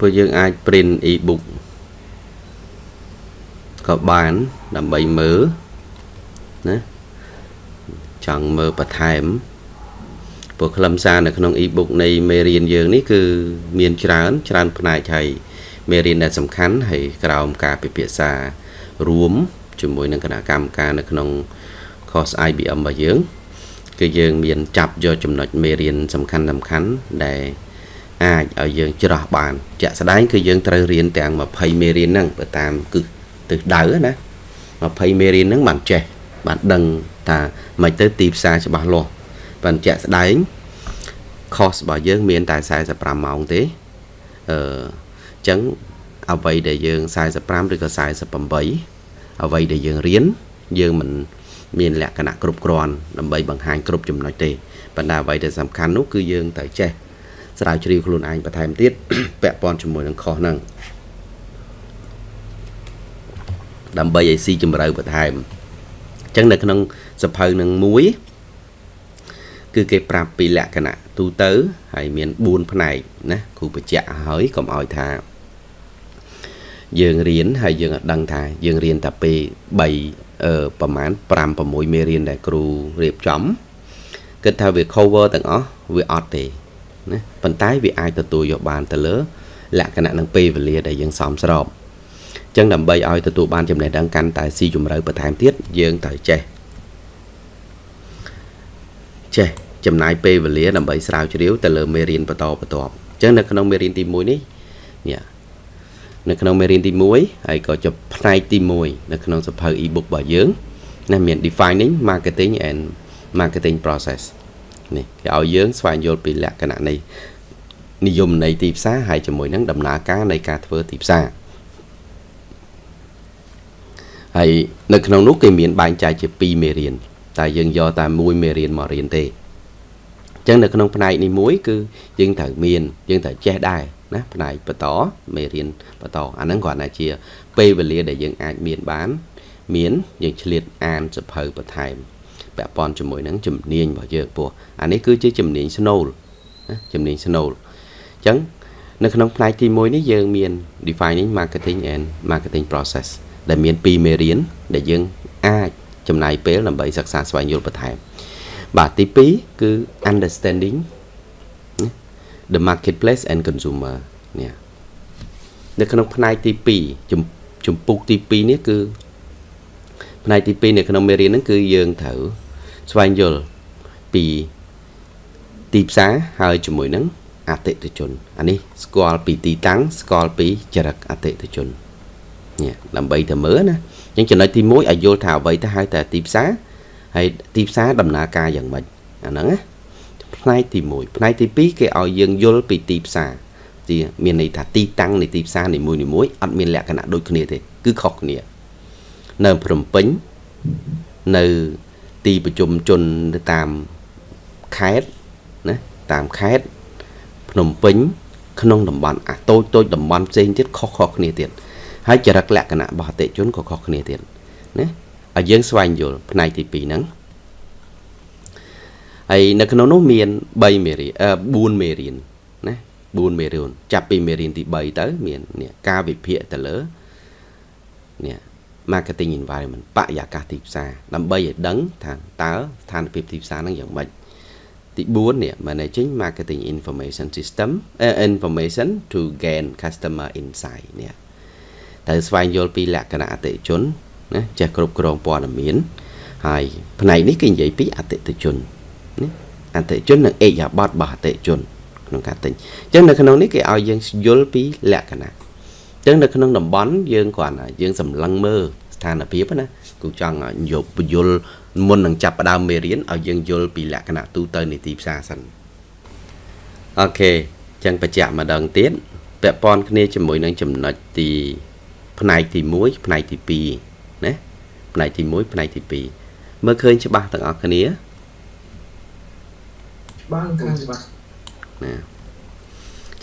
ពួកយើងអាច print e-book ក៏បានដើម្បីមើលណាចង់មើលបន្ថែមព្រោះខ្លឹមសារនៅក្នុង e-book នៃមេរៀនយើងនេះគឺមានច្រើន ច្រើន ផ្នែកហើយមេរៀនដែលសំខាន់ហើយក្រោមការពិភាក្សារួមជាមួយនឹងគណៈកម្មការនៅក្នុង course IBM របស់យើង គឺយើងមានចាប់យកចំណុចមេរៀនសំខាន់សំខាន់ដែល អាចឲ្យយើងច្រោះបាន ជាក់ស្ដែងគឺយើងត្រូវរៀនទាំង20មេរៀនហ្នឹងទៅតាមគឺទិសដៅណា20មេរៀនហ្នឹងបានចេះបានដឹងថាមិនទៅទីផ្សារច្បាស់លាស់បានជាក់ស្ដែង course របស់យើងមានតែ45ម៉ោងទេអឺអញ្ចឹងអ្វីដែលយើង45ឬក៏48អ្វីដែលយើងរៀនយើងមិនមានលក្ខណៈគ្រប់គ្រាន់ដើម្បីបង្ហាញគ្រប់ចំណុចទេប៉ុន្តែអ្វីដែលសំខាន់នោះគឺយើងត្រូវចេះ ស្រាវជ្រាវខ្លួនឯងបន្ថែមទៀតពាក់ព័ន្ធជាមួយនឹងខុសហ្នឹងដើម្បីឲ្យស៊ីជម្រៅបន្ថែមអញ្ចឹងនៅក្នុងសភៅនឹងមួយគឺគេប្រាប់ពីលក្ខណៈទូទៅហើយមាន4ផ្នែកណាគ្រូបញ្ជាក់ហើយកុំឲ្យថាយើងរៀនហើយយើងអត់ដឹងថាយើងរៀនតែពេល3អឺប្រហែល5 6មេរៀនដែលគ្រូរៀបចំគិតថាវា cover ទាំងអស់វាអត់ទេ ណាប៉ុន្តែវាអាចទទួលយកបានទៅលើលក្ខណៈនឹងពេលវេលាដែលយើងសមស្របអញ្ចឹងដើម្បីឲ្យទទួលបានចំណេះដឹងកាន់តែស៊ីជម្រៅបន្ថែមទៀតយើងត្រូវចេះចេះចំណាយពេលវេលាដើម្បីស្រាវជ្រាវទៅលើមេរៀនបន្តបន្ទាប់អញ្ចឹងនៅក្នុងមេរៀនទី1នេះនេះនៅក្នុងមេរៀនទី1ហើយក៏ជាផ្នែកទី1នៅក្នុងសភៅ e-book របស់យើងណាមាន defining marketing and marketing process នេះគេឲ្យយើងស្វែងយល់ពីលក្ខណៈនៃនិយមនៃទីផ្សារហើយជាមួយនឹងដំណើរការនៃការធ្វើទីផ្សារហើយនៅក្នុងនោះគេមានបែងចែកជា2មេរៀនតែយើងយកតែមួយមេរៀនមករៀនទេអញ្ចឹងនៅក្នុងផ្នែកនេះមួយគឺយើងត្រូវមានយើងត្រូវចេះដែរណាផ្នែកបន្តមេរៀនបន្តអាហ្នឹងគ្រាន់តែជា ពេលវេលាដែលយើងអាចមានបាន មានយើងឆ្លៀតអានសភៅបន្ថែម ពាក់ព័ន្ធជាមួយនឹងជំនាញរបស់យើងពោះអានេះគឺជាជំនាញស្នូលណាជំនាញស្នូលអញ្ចឹងនៅក្នុងផ្នែកទី1នេះយើងមាន defining marketing and marketing process ដែលមាន2មេរៀនដែលយើងអាចចំណាយពេលដើម្បីសិក្សាស្វែងយល់បន្ថែមបាទទី2គឺ understanding the marketplace and consumer នេះនៅក្នុងផ្នែកទី2ចំពុកទី2នេះគឺ ផ្នែកទី2នៅក្នុងមេរៀនហ្នឹងគឺយើងត្រូវស្វែងយល់ពីទីផ្សារហើយជាមួយនឹងអតិថិជនអានេះស្គាល់ពីទីតាំងស្គាល់ពីចរិតអតិថិជននេះដើម្បីទៅមើលណាអញ្ចឹងចំណុចទី1ឲ្យយល់ថាអ្វីទៅហៅតែទីផ្សារហើយទីផ្សារដំណើរការយ៉ាងម៉េចអាហ្នឹងណាផ្នែកទី1ផ្នែកទី2គេឲ្យយើងយល់ពីទីផ្សារទីមានន័យថាទីតាំងនៃទីផ្សារនីមួយៗអត់មានលក្ខណៈដូចគ្នាទេគឺខុសគ្នា នៅភ្នំពេញនៅទីប្រជុំជនទៅតាមខេត្តណាតាមខេត្តភ្នំពេញ ក្នុងតំបន់អាតូចតូចតំបន់ផ្សេងទៀតខុសៗគ្នាទៀតហើយចរិតលក្ខណៈរបស់អតិជនក៏ខុសគ្នាទៀតណាឲ្យយើងស្វែងយល់ផ្នែកទី2ហ្នឹងហើយនៅក្នុងនោះមាន3មេរៀន4មេរៀនណា4មេរៀនចាប់ពីមេរៀនទី3ទៅ មាននេះការវិភាគទៅលើនេះ marketing environment បរិយាកាសទីផ្សារដើម្បីឲ្យដឹងថាតើស្ថានភាពទីផ្សារហ្នឹងយ៉ាងម៉េចទី4នេះ managing marketing information system uh, information to gain customer insight នេះត្រូវស្វែងយល់ពីលក្ខណៈអតិថិជនណាចេះគ្រប់គ្រងព័ត៌មានហើយផ្នែកនេះគេនិយាយពីអតិថិជនណាអតិថិជននិងអេយ៉ាបតរបស់អតិថិជនក្នុងការទិញអញ្ចឹងនៅក្នុងនេះគេឲ្យយើងយល់ពីលក្ខណៈអញ្ចឹងនៅក្នុងតំបន់យើងគ្រាន់តែយើងសម្លឹងមើលស្ថានភាពណាគូចង់យកពយល់មុននឹងចាប់ផ្ដើមមេរៀនឲ្យយើងយល់ពីលក្ខណៈទូទៅនៃទីផ្សារសិនអូខេអញ្ចឹងបញ្ជាក់ម្ដងទៀតពាក់ព័ន្ធគ្នាជាមួយនឹងចំណុចទីផ្នែកទី1ផ្នែកទី2ណាផ្នែកទី1ផ្នែកទី2មើលឃើញច្បាស់ទាំងអស់គ្នាបានខាងច្បាស់ណា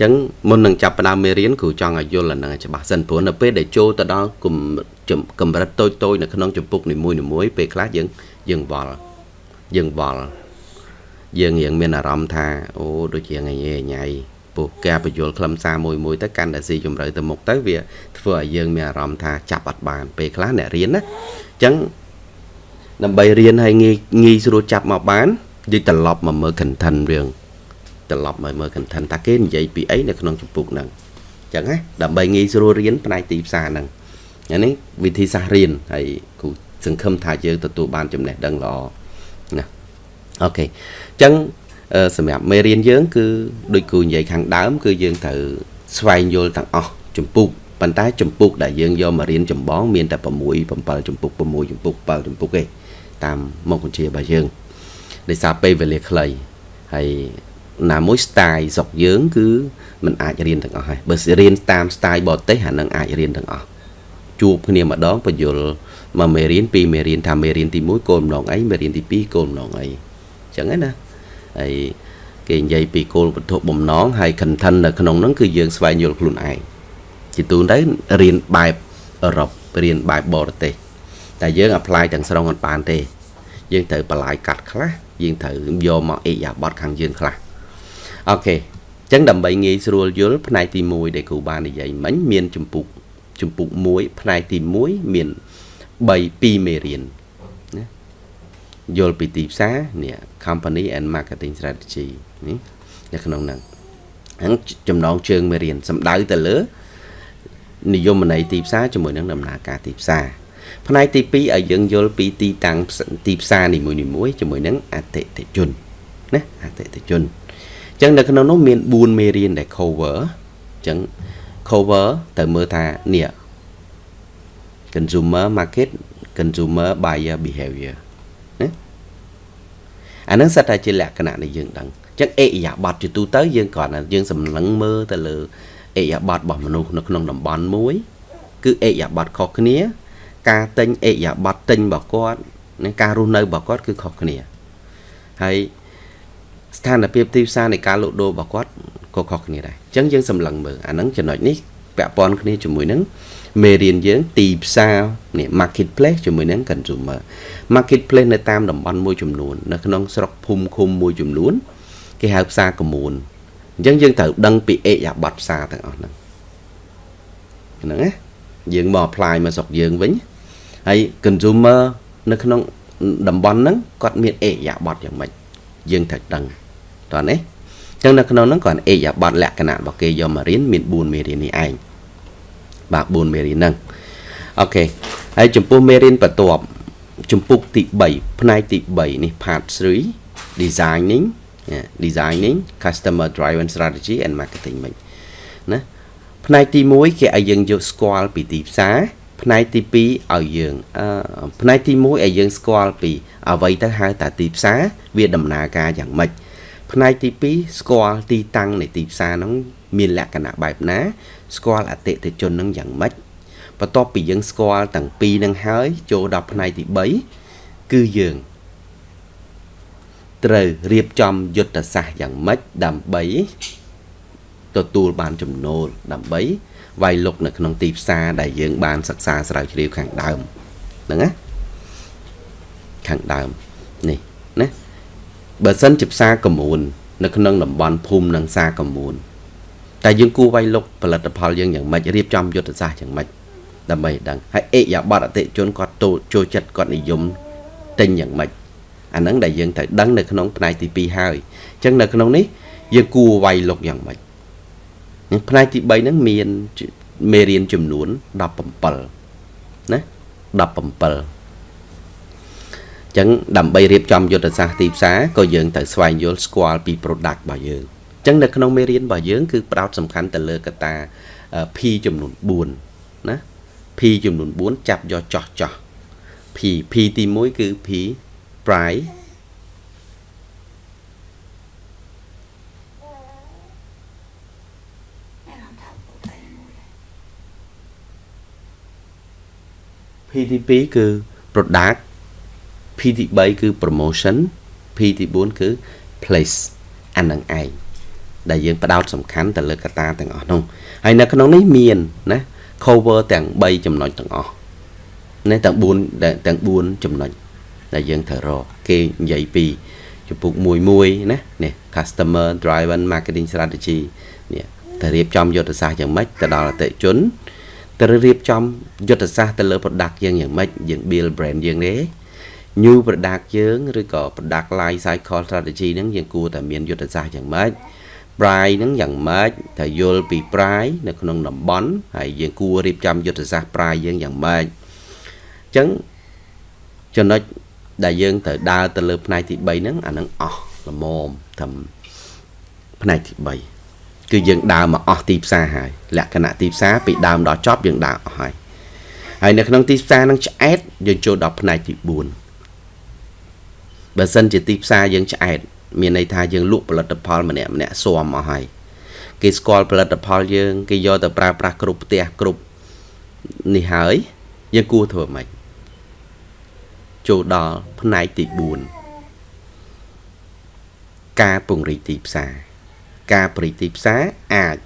ចឹងមុននឹងចាប់ផ្ដើមមេរៀនគ្រូចង់ឲ្យយល់អានឹងច្បាស់សិនព្រោះនៅពេលដែលចូលទៅដល់កម្រិតតូចតូចនៅក្នុងចម្ពុកនីមួយៗពេលខ្លះយើងយើងវល់យើងវល់យើងរៀងមានអារម្មណ៍ថាអូដូចជាថ្ងៃញ៉ៃពពោះការបញ្យល់ខ្លឹមសារមួយមួយទៅកាន់តែស៊ីជម្រៅទៅមុខទៅវាធ្វើឲ្យយើងមានអារម្មណ៍ថាចាប់អត់បានពេលខ្លះអ្នករៀនណាអញ្ចឹងដើម្បីរៀនឲ្យងាយងាយស្រួលចាប់មកបានយើងត្រឡប់មកមើល content រឿង ត្រឡប់មកមើល content តើគេនិយាយពីអីនៅក្នុងចម្ពោះហ្នឹងអញ្ចឹងណាដើម្បីងាយស្រួលរៀនផ្នែកទីផ្សារហ្នឹងអានេះវិធីសាស្ត្ររៀនហើយគ្រូសង្ឃឹមថាយើងទទួលបានចំណេះដឹងល្អណាអូខេអញ្ចឹងសម្រាប់មេរៀនយើង គឺដូចគ្រូនិយាយខាងដើម គឺយើងត្រូវស្វែងយល់ទាំងអស់ចម្ពោះប៉ុន្តែចម្ពោះដែលយើងយកមករៀនចម្បងមានតែ6 7ចម្ពោះ6ចម្ពោះ7ចម្ពោះទេតាមមុខវិជ្ជារបស់យើងដោយសារពេលវេលាខ្លីហើយ ណាមួយ style ស្រុកយើង គឺมันអាចរៀនទាំងអស់ហើយបើរៀនតាម style បរទេសអានឹងអាចរៀនទាំងអស់ជួបគ្នាម្ដងបញ្យលមកមេរៀនពីរមេរៀនថាមេរៀនទី1គោលបំណងអីមេរៀនទី2គោលបំណងអីអញ្ចឹងណាហើយគេនិយាយពីគោលវត្ថុបំណងហើយ content នៅក្នុងហ្នឹងគឺយើងស្វែងយល់ខ្លួនឯងជាទូទៅរៀនបែបអឺរ៉ុបរៀនបែបបរទេសតែយើង apply ទាំងស្រុងអត់បានទេ យើងត្រូវបន្លាយកាត់ខ្លះយើងត្រូវយកមកអេយ៉ាបតខាងយើងខ្លះ អូខេអញ្ចឹងដើម្បីងាយស្រួលយល់ផ្នែកទី1ដែលគ្រូបាននិយាយមិញមានចម្ពុកចម្ពុក1ផ្នែកទី1មាន3 2មេរៀនណាយល់ពីទីផ្សារនេះ company and marketing strategy នេះនៅក្នុងហ្នឹងហ្នឹងចំណងជើងមេរៀនសំដៅទៅលើនិយមន័យទីផ្សារជាមួយនឹងដំណើរការទីផ្សារផ្នែកទី2ឲ្យយើងយល់ពីទីតាំងទីផ្សារនីមួយៗជាមួយនឹងអតិថិជនណាអតិថិជន អញ្ចឹងនៅក្នុងនោះមាន4មេរៀនដែល cover អញ្ចឹង cover ទៅមើលថានេះ consumer market consumer buyer behavior ណាអានឹងសិតតែជាលក្ខណៈដែលយើងដឹងអញ្ចឹងអេយ៉ាប័តជាទូទៅយើងគ្រាន់តែយើងសម្លឹងមើលទៅលើអេយ៉ាប័តរបស់មនុស្សនៅក្នុងតំបន់មួយ គឺអេយ៉ាប័តខុសគ្នា ការទិញអេយ៉ាប័តទិញរបស់គាត់និងការរស់នៅរបស់គាត់គឺខុសគ្នាហើយ ស្ថានភាពទីផ្សារនៃការលក់ដូររបស់គាត់ក៏ខុសគ្នាដែរអញ្ចឹងយើងសម្លឹងមើលអាហ្នឹងចំណុចនេះពាក់ព័ន្ធគ្នាជាមួយនឹងមេរៀនយើងទីផ្សារនេះ marketplace ជាមួយនឹង consumer marketplace នៅតាមតំបន់មួយចំនួននៅក្នុងស្រុកភូមិឃុំមួយចំនួន គេហៅផ្សារកមួនអញ្ចឹងយើងត្រូវដឹងពីអេយ៉ាប័តផ្សារទាំងអស់ហ្នឹងហ្នឹងណាយើងមក apply មកស្រុកយើងវិញហើយ consumer នៅក្នុងតំបន់ហ្នឹងគាត់មានអេយ៉ាប័តយ៉ាងម៉េចយើងត្រូវដឹង តោះនេះអញ្ចឹងនៅក្នុងហ្នឹងគាត់អេយ៉ាប័តលក្ខណៈរបស់គេយកមករៀនមាន4មេរៀននេះឯងបាទ4មេរៀនហ្នឹងអូខេហើយចំពោះមេរៀនបន្ទាប់ចំពុកទី3ផ្នែកទី3នេះ part 3 designing designing customer driven strategy and marketing មិញណាផ្នែកទី1គេឲ្យយើងយកស្គាល់ពីទីផ្សារផ្នែកទី2ឲ្យយើងផ្នែកទី1ឲ្យយើងស្គាល់ពីអ្វីទៅហៅតាទីផ្សារវាដំណើរការយ៉ាងម៉េច ផ្នែកទី2ស្គាល់ទីតាំងនៃទីផ្សារហ្នឹងមានលក្ខណៈបែបណា ស្គាល់អតិថិជននឹងយ៉ាងម៉េចបន្ទាប់ពីយើងស្គាល់ទាំងពីរនឹងហើយចូលដល់ផ្នែកទី3គឺយើងត្រូវរៀបចំយុទ្ធសាស្ត្រយ៉ាងម៉េចដើម្បីទទួលបានចំណូលដើម្បីវាយលុកនៅក្នុងទីផ្សារដែលយើងបានសិក្សាស្រាវជ្រាវខាងដើមហ្នឹងណាខាងដើមនេះណា បើសិនជាផ្សារកមូននៅក្នុងតំបន់ភូមិនិងផ្សារកមូនតែយើងគួរវាយលុកផលិតផលយើងយ៉ាងម៉េចរៀបចំយុទ្ធសាស្ត្រយ៉ាងម៉េចដើម្បីដឹងហើយអេយ៉ាបតអតិជនគាត់ចូលចិត្តគាត់និយមទិញយ៉ាងម៉េចអាហ្នឹងដែលយើងត្រូវដឹងនៅក្នុងផ្នែកទី2ហើយអញ្ចឹងនៅក្នុងនេះយើងគួរវាយលុកយ៉ាងម៉េចផ្នែកទី3ហ្នឹងមានមេរៀនចំនួន17ណា17 ចឹងដើម្បីរៀបចំយុទ្ធសាស្ត្រទីផ្សារក៏យើងត្រូវស្វែងយល់ស្គាល់ពី product របស់យើងចឹងនៅក្នុងមេរៀនរបស់យើងគឺផ្ដោតសំខាន់ទៅលើកត្តា P ចំនួន4ណា P ចំនួន4ចាប់យកចោះចោះ P P ទី1គឺ P price P ទី2គឺ product P ទី3គឺ promotion P ទី4គឺ place អានឹងឯងដែលយើងផ្ដោតសំខាន់ទៅលើកត្តាទាំងអស់នោះហើយនៅក្នុងនេះមានណា cover ទាំង3ចំណុចទាំងអស់ណាទាំង4ទាំង4ចំណុចដែលយើងត្រូវរកគេនិយាយពីចំពុកមួយមួយណានេះ customer driven marketing strategy នេះតែរៀបចំយុទ្ធសាស្ត្រយ៉ាងម៉េចទៅដល់អតិជនត្រូវរៀបចំយុទ្ធសាស្ត្រទៅលើ product យើងយ៉ាងម៉េចយើង build brand យើងទេ new product យើងឬក៏ product life cycle strategy ហ្នឹងយើងគួរតែមានយុទ្ធសាស្ត្រយ៉ាងម៉េច price ហ្នឹងយ៉ាងម៉េចត្រូវយល់ពី price នៅក្នុងតំបន់ហើយយើងគួររៀបចំយុទ្ធសាស្ត្រ price យើងយ៉ាងម៉េចអញ្ចឹងចំណុចដែលយើងត្រូវដើរទៅលើផ្នែកទី3ហ្នឹងអាហ្នឹងអស់ល្មមត្រឹមផ្នែកទី3គឺយើងដើរមកអស់ទីផ្សារហើយលក្ខណៈទីផ្សារពីដើមដល់ចប់យើងដើរអស់ហើយហើយនៅក្នុងទីផ្សារហ្នឹងឆ្អែតយើងចូលដល់ផ្នែកទី4 បើសិនជាទីផ្សារយើងឆ្អែតមានន័យថាយើងលក់ផលិតផលម្នាក់ម្នាក់ស៊ាំអស់ហើយគេស្គាល់ផលិតផលយើងគេយកទៅប្រើប្រាស់គ្រប់ផ្ទះគ្រប់នេះហើយយើងគួរធ្វើម៉េចចូលដល់ផ្នែកទី4ការពង្រីកទីផ្សារការពង្រីកទីផ្សារអាច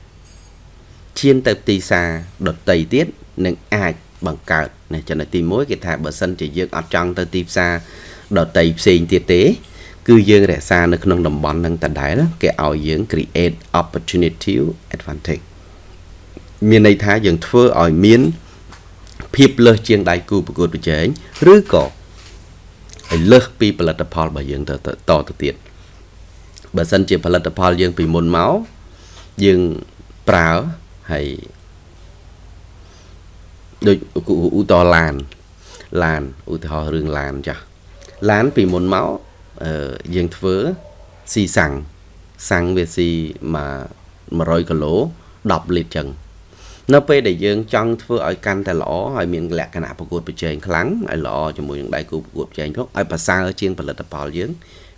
ឈានទៅទីផ្សារដតីទៀតនឹងអាចបង្កើតនេះចំណុចទី1គេថាបើសិនជាយើងអត់ចង់ទៅទីផ្សារ ដតីផ្សេងទៀតទេ គឺយើងរក្សានៅក្នុងតំបន់នឹងដដែលគេឲ្យយើង create opportunity advantage មានន័យថាយើងធ្វើឲ្យមានភាពលើសជាងដៃគូប្រកួតប្រជែងឬក៏ឲ្យលើសពីផលិតផលរបស់យើងទៅតទៅទៀតបើសិនជាផលិតផលយើងពីមុនមកយើងប្រើហើយដូចឧទាហរណ៍ឡានឡានឧទាហរណ៍រឿងឡានចាស់ ឡានពីមុនមកអឺយើងធ្វើស៊ីសាំងសាំងវាស៊ីមក100គីឡូ10លីត្រចឹងនៅពេលដែលយើងចង់ធ្វើឲ្យកាន់តែល្អហើយមានលក្ខណៈប្រកួតប្រជែងខ្លាំងឲ្យល្អជាមួយនឹងដៃគូប្រកួតប្រជែងផងឲ្យប្រសើរជាងផលិតផលយើង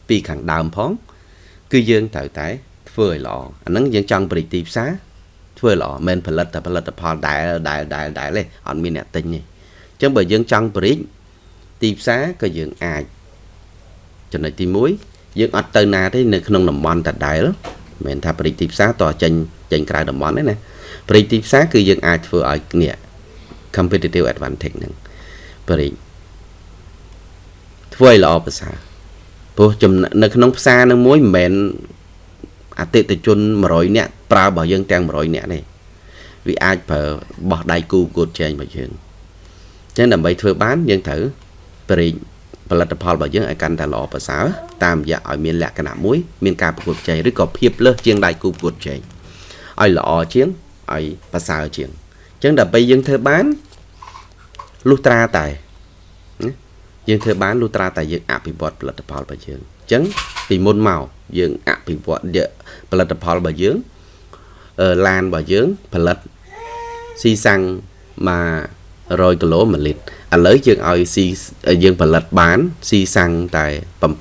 ពីខាងដើមផង គឺយើងត្រូវតែធ្វើឲ្យល្អអាហ្នឹងយើងចង់បរិទីផ្សារធ្វើល្អមិនផលិតតែផលិតផលដែលដែលដែលដែលទេអត់មានអ្នកទិញទេអញ្ចឹងបើយើងចង់បរិ ទីផ្សារក៏យើងអាចចំណុចទី1យើងអត់ទៅណាទេនៅក្នុងតំបន់ដដែលមិនមែនថាបរិទីផ្សារតចេញចេញក្រៅតំបន់ទេណាប្រេងទីផ្សារគឺយើងអាចធ្វើឲ្យនេះ competitive advantage ហ្នឹងប្រេងធ្វើឲ្យល្អប្រសើរព្រោះនៅក្នុងផ្សារនឹងមួយមិនមែនអតិថិជន100នាក់ប្រើរបស់យើងទាំង100នាក់ទេវាអាចប្រើបោះដៃគូប្រកួតចែងរបស់យើងអញ្ចឹងដើម្បីធ្វើបានយើងត្រូវ ប្រេងផលិតផលរបស់យើងឲ្យកាន់តែល្អប្រសើរតាមរយៈឲ្យមានលក្ខណៈមួយមានការប្រកួតប្រជែងឬក៏ភាពលើសជាងដៃគូប្រកួតប្រជែងឲ្យល្អជាងឲ្យប្រសើរជាងអញ្ចឹងដើម្បីយើងធ្វើបានលុះត្រាតែយើងធ្វើបានលុះត្រាតែយើងអភិវឌ្ឍផលិតផលរបស់យើងអញ្ចឹងពីមុនមកយើងអភិវឌ្ឍផលិតផលរបស់យើងឡានរបស់យើងផលិតស៊ីសាំងមក 100គីឡូ1លីត្រឥឡូវយើងឲ្យស៊ីយើងផលិតបានស៊ីសាំងតែ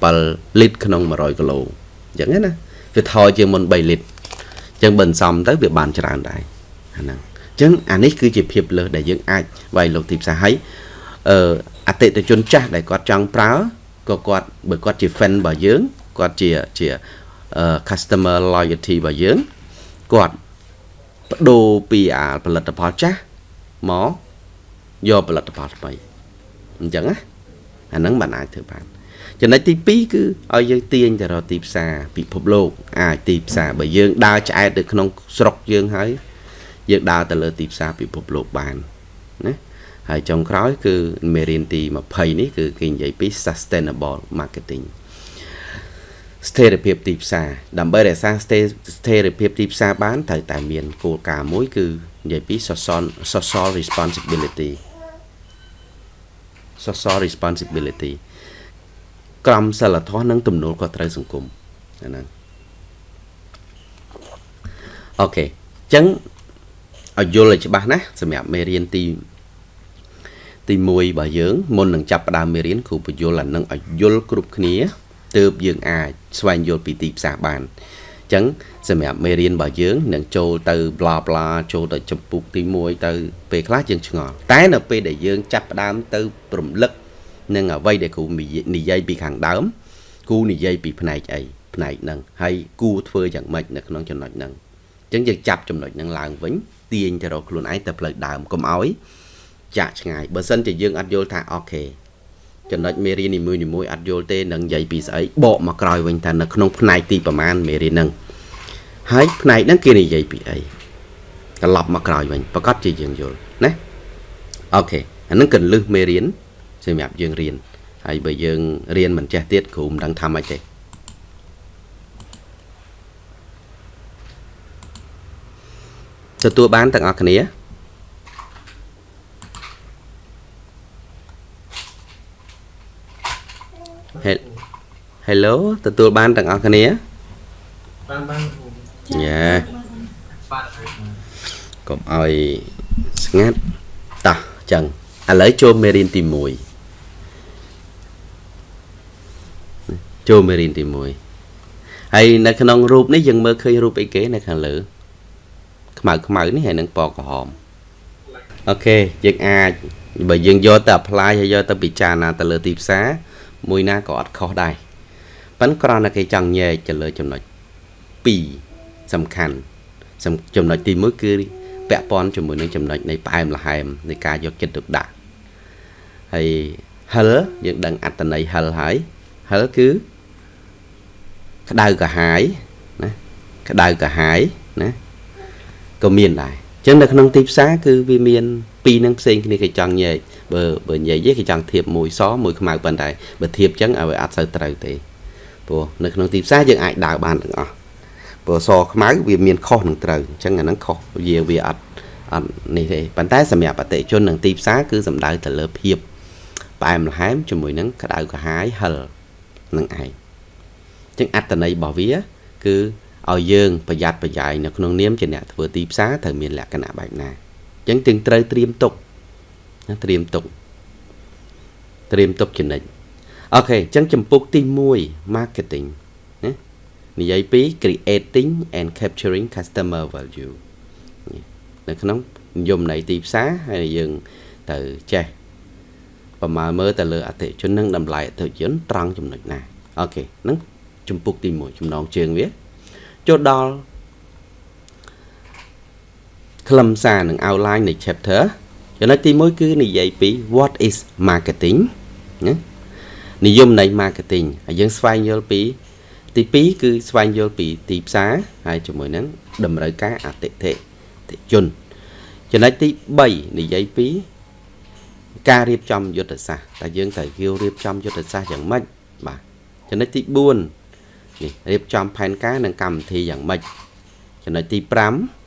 7លីត្រក្នុង100គីឡូអញ្ចឹងណាវាថយជាងមុន3លីត្រអញ្ចឹងបើសំទៅវាបានច្រើនដែរអាហ្នឹងអញ្ចឹងអានេះគឺជាភាពលើសដែលយើងអាចវាយលោកទីផ្សារហើយអឺអតិថិជនចាស់ដែលគាត់ចង់ប្រើក៏គាត់បើគាត់ជា fan របស់យើងគាត់ជាជា customer loyalty របស់យើងគាត់បដូរពីអាផលិតផលចាស់មក យកផលិតផលថ្មីអញ្ចឹងណាអាហ្នឹងបានអាចធ្វើបានចំណុចទី2គឺឲ្យយើងទាញទៅរកទីផ្សារពិភពលោក អាចទីផ្សារបើយើងដើរឆ្អែតនៅក្នុងស្រុកយើងហើយយើងដើរទៅលើទីផ្សារពិភពលោកបានណាហើយចុងក្រោយគឺមេរៀនទី20នេះគឺគេនិយាយពី sustainable marketing ស្ថិរភាពទីផ្សារដើម្បីរក្សាស្ថិរភាពទីផ្សារបានត្រូវតែមានគោលការណ៍មួយគឺនិយាយពី social social responsibility social responsibility ក្រមសិលធម៌និងទំនួលខុសត្រូវសង្គមហ្នឹងអូខេអញ្ចឹងឲ្យយល់ឲ្យច្បាស់ណាសម្រាប់មេរៀនទីទី1របស់យើងមុននឹងចាប់ផ្ដើមមេរៀនគ្រូបញ្យល់អានឹងឲ្យយល់គ្រប់គ្នាទើបយើងអាចស្វែងយល់ពីទីផ្សារបានអញ្ចឹងសម្រាប់មេរៀនរបស់យើងនឹងចូលទៅ bla bla ចូលទៅចម្ពោះទី1ទៅពេលខ្លះយើងឆ្ងល់តែនៅពេលដែលយើងចាប់ផ្ដើមទៅរំលឹកនឹងអ្វីដែលគ្រូនិយាយពីខាងដើមគូនិយាយពីផ្នែកអីផ្នែកហ្នឹងហើយគូធ្វើយ៉ាងម៉េចនៅក្នុងចំណុចហ្នឹងអញ្ចឹងយើងចាប់ចំណុចហ្នឹងឡើងវិញទាញទៅរកខ្លួនឯងទៅផ្លូវដើមកុំឲ្យចាក់ឆ្ងាយបើសិនជាយើងអត់យល់ថាអូខេ ចំណុចមេរៀននីមួយនីមួយអត់យល់ទេនឹងនិយាយពីស្អីបកមកក្រោយវិញថានៅក្នុងផ្នែកទីប្រមាណមេរៀនហ្នឹងហើយផ្នែកហ្នឹងគេនិយាយពីអីត្រឡប់មកក្រោយវិញប្រកាសជាយើងយល់ណាអូខេអាហ្នឹងកន្លឹះមេរៀនសម្រាប់យើងរៀនហើយបើយើងរៀនមិនចេះទៀតគ្រូមិនដឹងថាម៉េចទេទទួលបានទាំងអស់គ្នា Hello ទទួលបានទាំងអស់គ្នាបានបានយ៉ាកុំឲ្យស្ងាត់តោះចឹងឥឡូវចូលមេរៀនទី1ចូលមេរៀនទី1ហើយនៅក្នុងរូបនេះយើងមើលឃើញរូបអីគេនៅខាងលើខ្មៅខ្មៅនេះហើយនឹងពណ៌ក្រហមអូខេយើងអាចបើយើងយកទៅ apply ហើយយកទៅពិចារណាទៅលើទីផ្សារ មួយណាក៏អត់ខុសដែរប៉ុន្តែគ្រាន់តែគេចង់ញែកទៅលើចំណុច2សំខាន់ចំណុចទី1គឺពាក់ព័ន្ធជាមួយនឹងចំណុចនៃផ្អែមល្ហែមនៃការយកចិត្តទុកដាក់ហើយហិលយើងដឹងអត្តន័យហិលហើយហិលគឺក្តៅកាហាយណាក្តៅកាហាយណាក៏មានដែរអញ្ចឹងនៅក្នុងទីផ្សារគឺវាមានពីរនឹងផ្សេងគ្នាគេចង់ញែក បើបើនិយាយគេចង់ធៀបមួយសមួយខ្មៅប៉ុន្តែបើធៀបអញ្ចឹងឲ្យអត់សូវត្រូវទេព្រោះនៅក្នុងទីផ្សារយើងអាចដើរបានទាំងអស់ព្រោះសខ្មៅវាមានខុសនឹងត្រូវអញ្ចឹងអាហ្នឹងខុសវាវាអត់អត់នេះទេប៉ុន្តែសម្រាប់អតិជននឹងទីផ្សារគឺសំដៅទៅលើភាពផ្អែមល្ហែមជាមួយនឹងក្តៅក្រហាយហិលនឹងឯងអញ្ចឹងអត្តន័យរបស់វា គឺឲ្យយើងប្រយ័ត្នប្រយែងនៅក្នុងនាមជាអ្នកធ្វើទីផ្សារត្រូវមានលក្ខណៈបែបណាអញ្ចឹងទាំងត្រូវត្រៀមទុកណា ត្រៀមទុកត្រៀមទុកចំណិចអូខេអញ្ចឹងចំពុកទី1 marketing ណានិយាយពី creating and capturing customer value នៅក្នុងនិយមន័យទីផ្សារហើយយើងទៅចេះប្រមាណមើលទៅលើអតិជននឹងតម្លៃអតិជនត្រង់ចំណុចណាអូខេហ្នឹងចំពុកទី1ចំណងជើងវាចូលដល់ខ្លឹមសារនិង outline នៃ chapter ចំណុចទី1គឺនិយាយពី what is marketing ណានិយមនៃ marketing ហើយយើងស្វែងយល់ពី ទី2គឺស្វែងយល់ពីទីផ្សារហើយជាមួយនឹងតម្រូវការអតិថិជនចំណុចទី3និយាយពីការរៀបចំយុទ្ធសាស្ត្រតែយើងត្រូវគៀវរៀបចំយុទ្ធសាស្ត្រយ៉ាងម៉េចបាទចំណុចទី4នេះរៀបចំផែនការនិងកម្មវិធីយ៉ាងម៉េចចំណុចទី5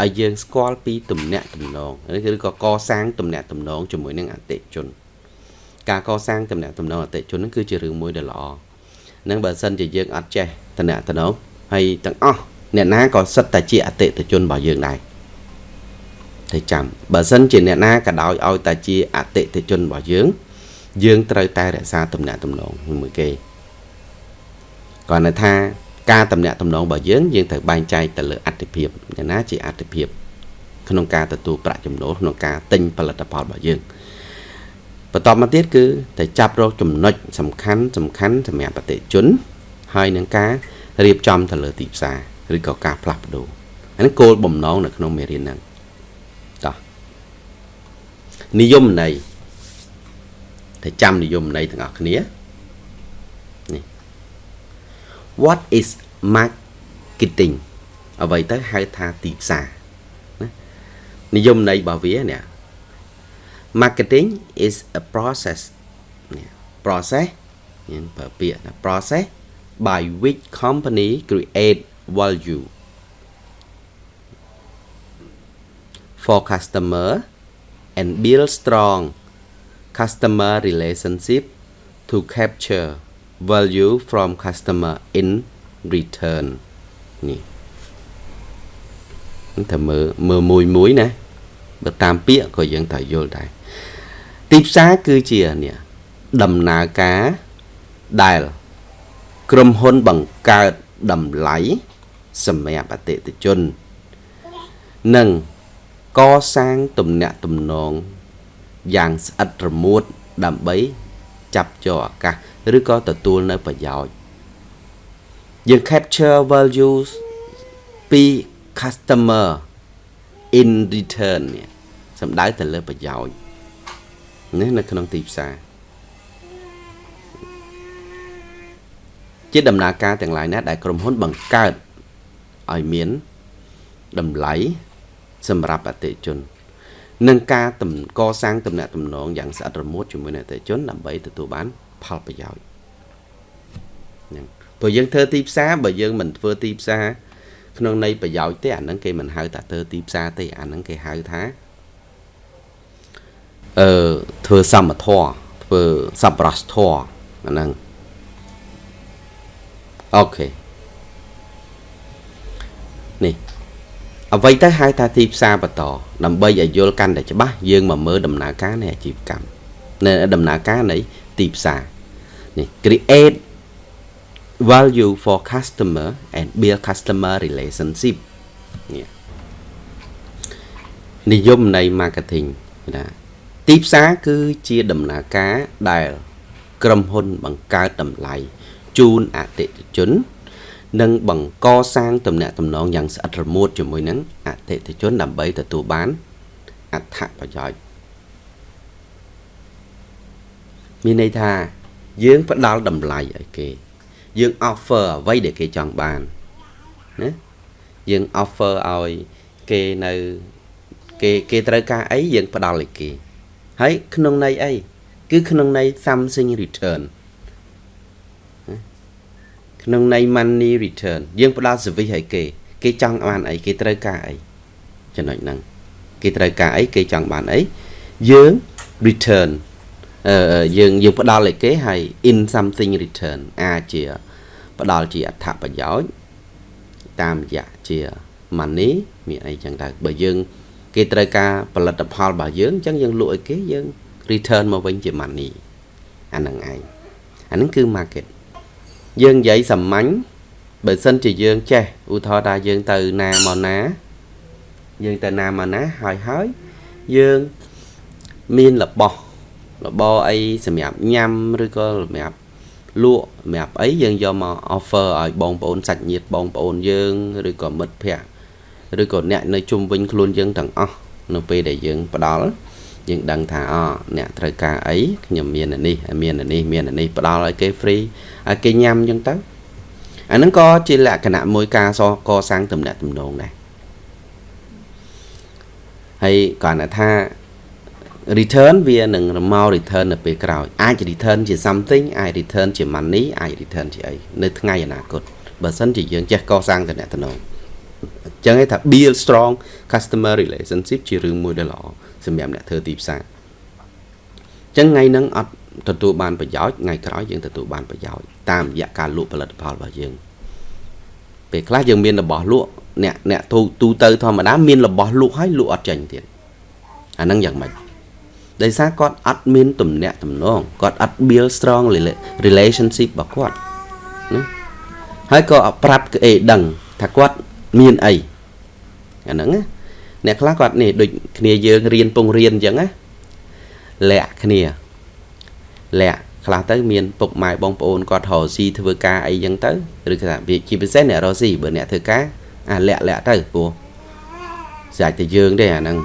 ឲ្យយើងស្គាល់ពីទំនាក់ទំនងឬក៏កសាងទំនាក់ទំនងជាមួយនឹងអតិថិជន ការកសាងតំណែងតំណងអតិជនហ្នឹងគឺជារឿងមួយដែលល្អនឹងបើសិនជាយើងអត់ចេះតំណែងតំណងហើយទាំងអស់អ្នកណាក៏សិតតែជាអតិថិជនរបស់យើងដែរតែចាំបើសិនជាអ្នកណាក៏ដោយឲ្យតែជាអតិថិជនរបស់យើង យើងត្រូវតែរក្សាតំណែងតំណងមួយគេគាត់នៅថា ការតំណាក់តំណងរបស់យើងយើងត្រូវបែងចែកទៅលើអត្ថិភាពយ៉ាងណាជាអត្ថិភាពក្នុងការទទួលប្រាក់ចំណូលក្នុងការទិញផលិតផលរបស់យើងបន្តមកទៀតគឺតែចាប់រកចំណុចសំខាន់សំខាន់សម្រាប់ប្រតិជន ហើយនឹងការរៀបចំទៅលើទីផ្សារឬក៏ការផ្លាស់ប្ដូរអានេះគោលបំណងនៅក្នុងមេរៀនហ្នឹងតោះនិយមន័យតែចាំនិយមន័យទាំងអស់គ្នានេះ What is marketing អ្វីទៅហៅថាទីផ្សារណានិយមន័យរបស់វានេះ marketing is a process process មានប្រើពាក្យថា process by which company create value for customer and build strong customer relationship to capture value from customer in return នេះតែមើលមើលមួយមួយណាបើតាមពាក្យក៏យើងត្រូវយល់ដែរទីផ្សារគឺជានេះដំណើរការដែលក្រុមហ៊ុនបង្កើតតម្លៃសម្រាប់អតិថិជន និងកសាងទំនាក់ទំនងយ៉ាងស្អិតរមួតដើម្បីចាប់យកឱកាស ឬក៏ទទួលនៅប្រយោជន៍យើង capture values ពី customer in return នេះសំដៅទៅលើប្រយោជន៍ណានៅក្នុងទីផ្សារជាដំណើរការទាំងឡាយណាដែលក្រុមហ៊ុនបង្កើតឲ្យមានតម្លៃសម្រាប់អតិថិជននិងការកសាងទំនាក់ទំនងយ៉ាងស្អិតរមួតជាមួយនឹងអតិថិជនដើម្បីទទួលបាន ផលប្រយោជន៍ហ្នឹងព្រោះយើងធ្វើទីផ្សារបើយើងមិនធ្វើទីផ្សារក្នុងន័យប្រយោជន៍ទេអាហ្នឹងគេមិនហៅថាធ្វើទីផ្សារទេអាហ្នឹងគេហៅថាអឺធ្វើសមធម៌ធ្វើសប្បុរសធម៌អាហ្នឹងអូខេនេះអ្វីទៅហៅថាទីផ្សារបន្តដើម្បីឲ្យយល់កាន់តែច្បាស់យើងមកមើលដំណើរការនៃអាជីវកម្មនៅដំណើរការនៃ ទីផ្សារនេះ create value for customer and build customer relationship នេះនិយមនៃ marketing ណាទីផ្សារគឺជាដំណើរការដែល ក្រុមហ៊ុនបង្កើតតម្លៃជូនអតិថិជន និងបង្កសាងទំនាក់ទំនងយ៉ាងស្អិតរមួតជាមួយនឹងអតិថិជនដើម្បីទទួលបានអត្ថប្រយោជន៍ មានន័យថា យើងផ្ដល់តម្លៃឲ្យគេ យើង offer អ្វីដែលគេចង់បានណាយើង offer ឲ្យគេនៅគេគេត្រូវការអីយើងផ្ដល់ឲ្យគេហើយក្នុងន័យអីគឺក្នុងន័យ something return ក្នុងន័យ money return យើងផ្ដល់ service ឲ្យគេគេចង់បានអីគេត្រូវការអីចំណុចហ្នឹងគេត្រូវការអីគេចង់បានអីយើង return អឺ យើងយើងផ្ដល់ឲ្យគេហើយ in something return អាចជាផ្ដល់ជាអត្ថប្រយោជន៍តាមរយៈជា money មានអីចឹងដែរបើយើង គេត្រូវការផលិតផលរបស់យើងអញ្ចឹងយើងលក់ឲ្យគេយើង return មកវិញជា money អាហ្នឹងឯងអាហ្នឹងគឺ market យើងនិយាយសាមញ្ញបើសិនជាយើងចេះឧទាហរណ៍ថាយើងទៅណាមកណា យើងទៅណាមកណាហើយហើយយើងមានរបស់ របរអីសម្រាប់ញ៉ាំឬក៏សម្រាប់លក់សម្រាប់អីយើងយកមក offer ឲ្យបងប្អូនសាច់ញាតិបងប្អូនយើងឬក៏មិត្តភ័ក្តិឬក៏អ្នកនៅជុំវិញខ្លួនយើងទាំងអស់នៅពេលដែលយើងផ្ដល់យើងដឹងថាអអ្នកត្រូវការអីខ្ញុំមាននេះមាននេះមាននេះផ្ដល់ឲ្យគេ free ឲ្យគេញ៉ាំអញ្ចឹងទៅអាហ្នឹងក៏ជាលក្ខណៈមួយការសកសាងទំនាក់ទំនងដែរហើយគាត់ថា return វានឹងមក return នៅពេលក្រោយអាច return ជា something អាច return ជា money អាច return ជាអីនៅថ្ងៃអនាគតបើសិនជាយើងចេះកសាងទំនាក់ទំនងអញ្ចឹងឯងថា build strong customer relationship ជារឿងមួយដែលល្អសម្រាប់អ្នកធ្វើទីផ្សារអញ្ចឹងថ្ងៃហ្នឹងអត់ទទួលបានប្រយោជន៍ថ្ងៃក្រោយយើងទទួលបានប្រយោជន៍តាមរយៈការលក់ផលិតផលរបស់យើងពេលខ្លះយើងមានរបស់លក់អ្នកអ្នកទូទូទៅធម្មតាមានរបស់លក់ហើយលក់អត់ចេញទៀតអាហ្នឹងយ៉ាងម៉េច ដោយសារគាត់អត់មានទំនាក់ទំនងគាត់អត់ build strong relationship របស់គាត់ណាហើយក៏ប្រាប់គេដឹងថាគាត់មានអីអាហ្នឹងណាអ្នកខ្លះគាត់នេះដូចគ្នាយើងរៀនពងរៀនអញ្ចឹងណាលាក់គ្នាលាក់ខ្លះទៅមានពុកម៉ែបងប្អូនគាត់រកស៊ីធ្វើការអីចឹងទៅឬថាជាពិសេសអ្នករកស៊ីបើអ្នកធ្វើការអាលាក់លាក់ទៅព្រោះស្អាតតែយើងទេអាហ្នឹង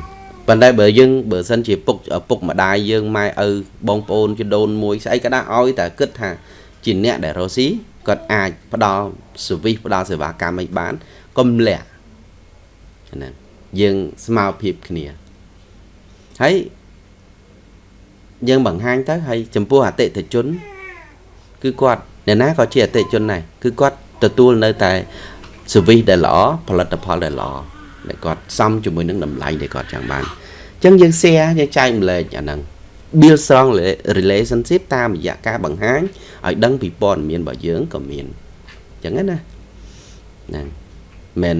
ប៉ុន្តែបើយើងបើសិនជាពុកពុកម្ដាយយើងម៉ែឪបងប្អូនជីដូនមួយស្អីក៏ដាក់ឲ្យតែគិតថាជាអ្នកដែលរកស៊ីគាត់អាចផ្ដល់ service ផ្ដល់សេវាកម្មឲ្យបានកុំលាក់ហ្នឹងយើងស្មើភាពគ្នាហើយយើងបង្ហាញទៅហើយចំពោះអតិថិជន គឺគាត់អ្នកណាក៏ជាអតិថិជនដែរគឺគាត់ទទួលនៅតែ service ដែលល្អផលិតផលដែលល្អ ដែលគាត់សមជាមួយនឹងតម្លៃដែលគាត់ចង់បានអញ្ចឹងយើង share យើងចែកម្លែកអាហ្នឹង build strong relationship តាមរយៈការបង្ហាញឲ្យដឹងពីព័ត៌មានរបស់យើងក៏មានអញ្ចឹងណាហ្នឹងមិន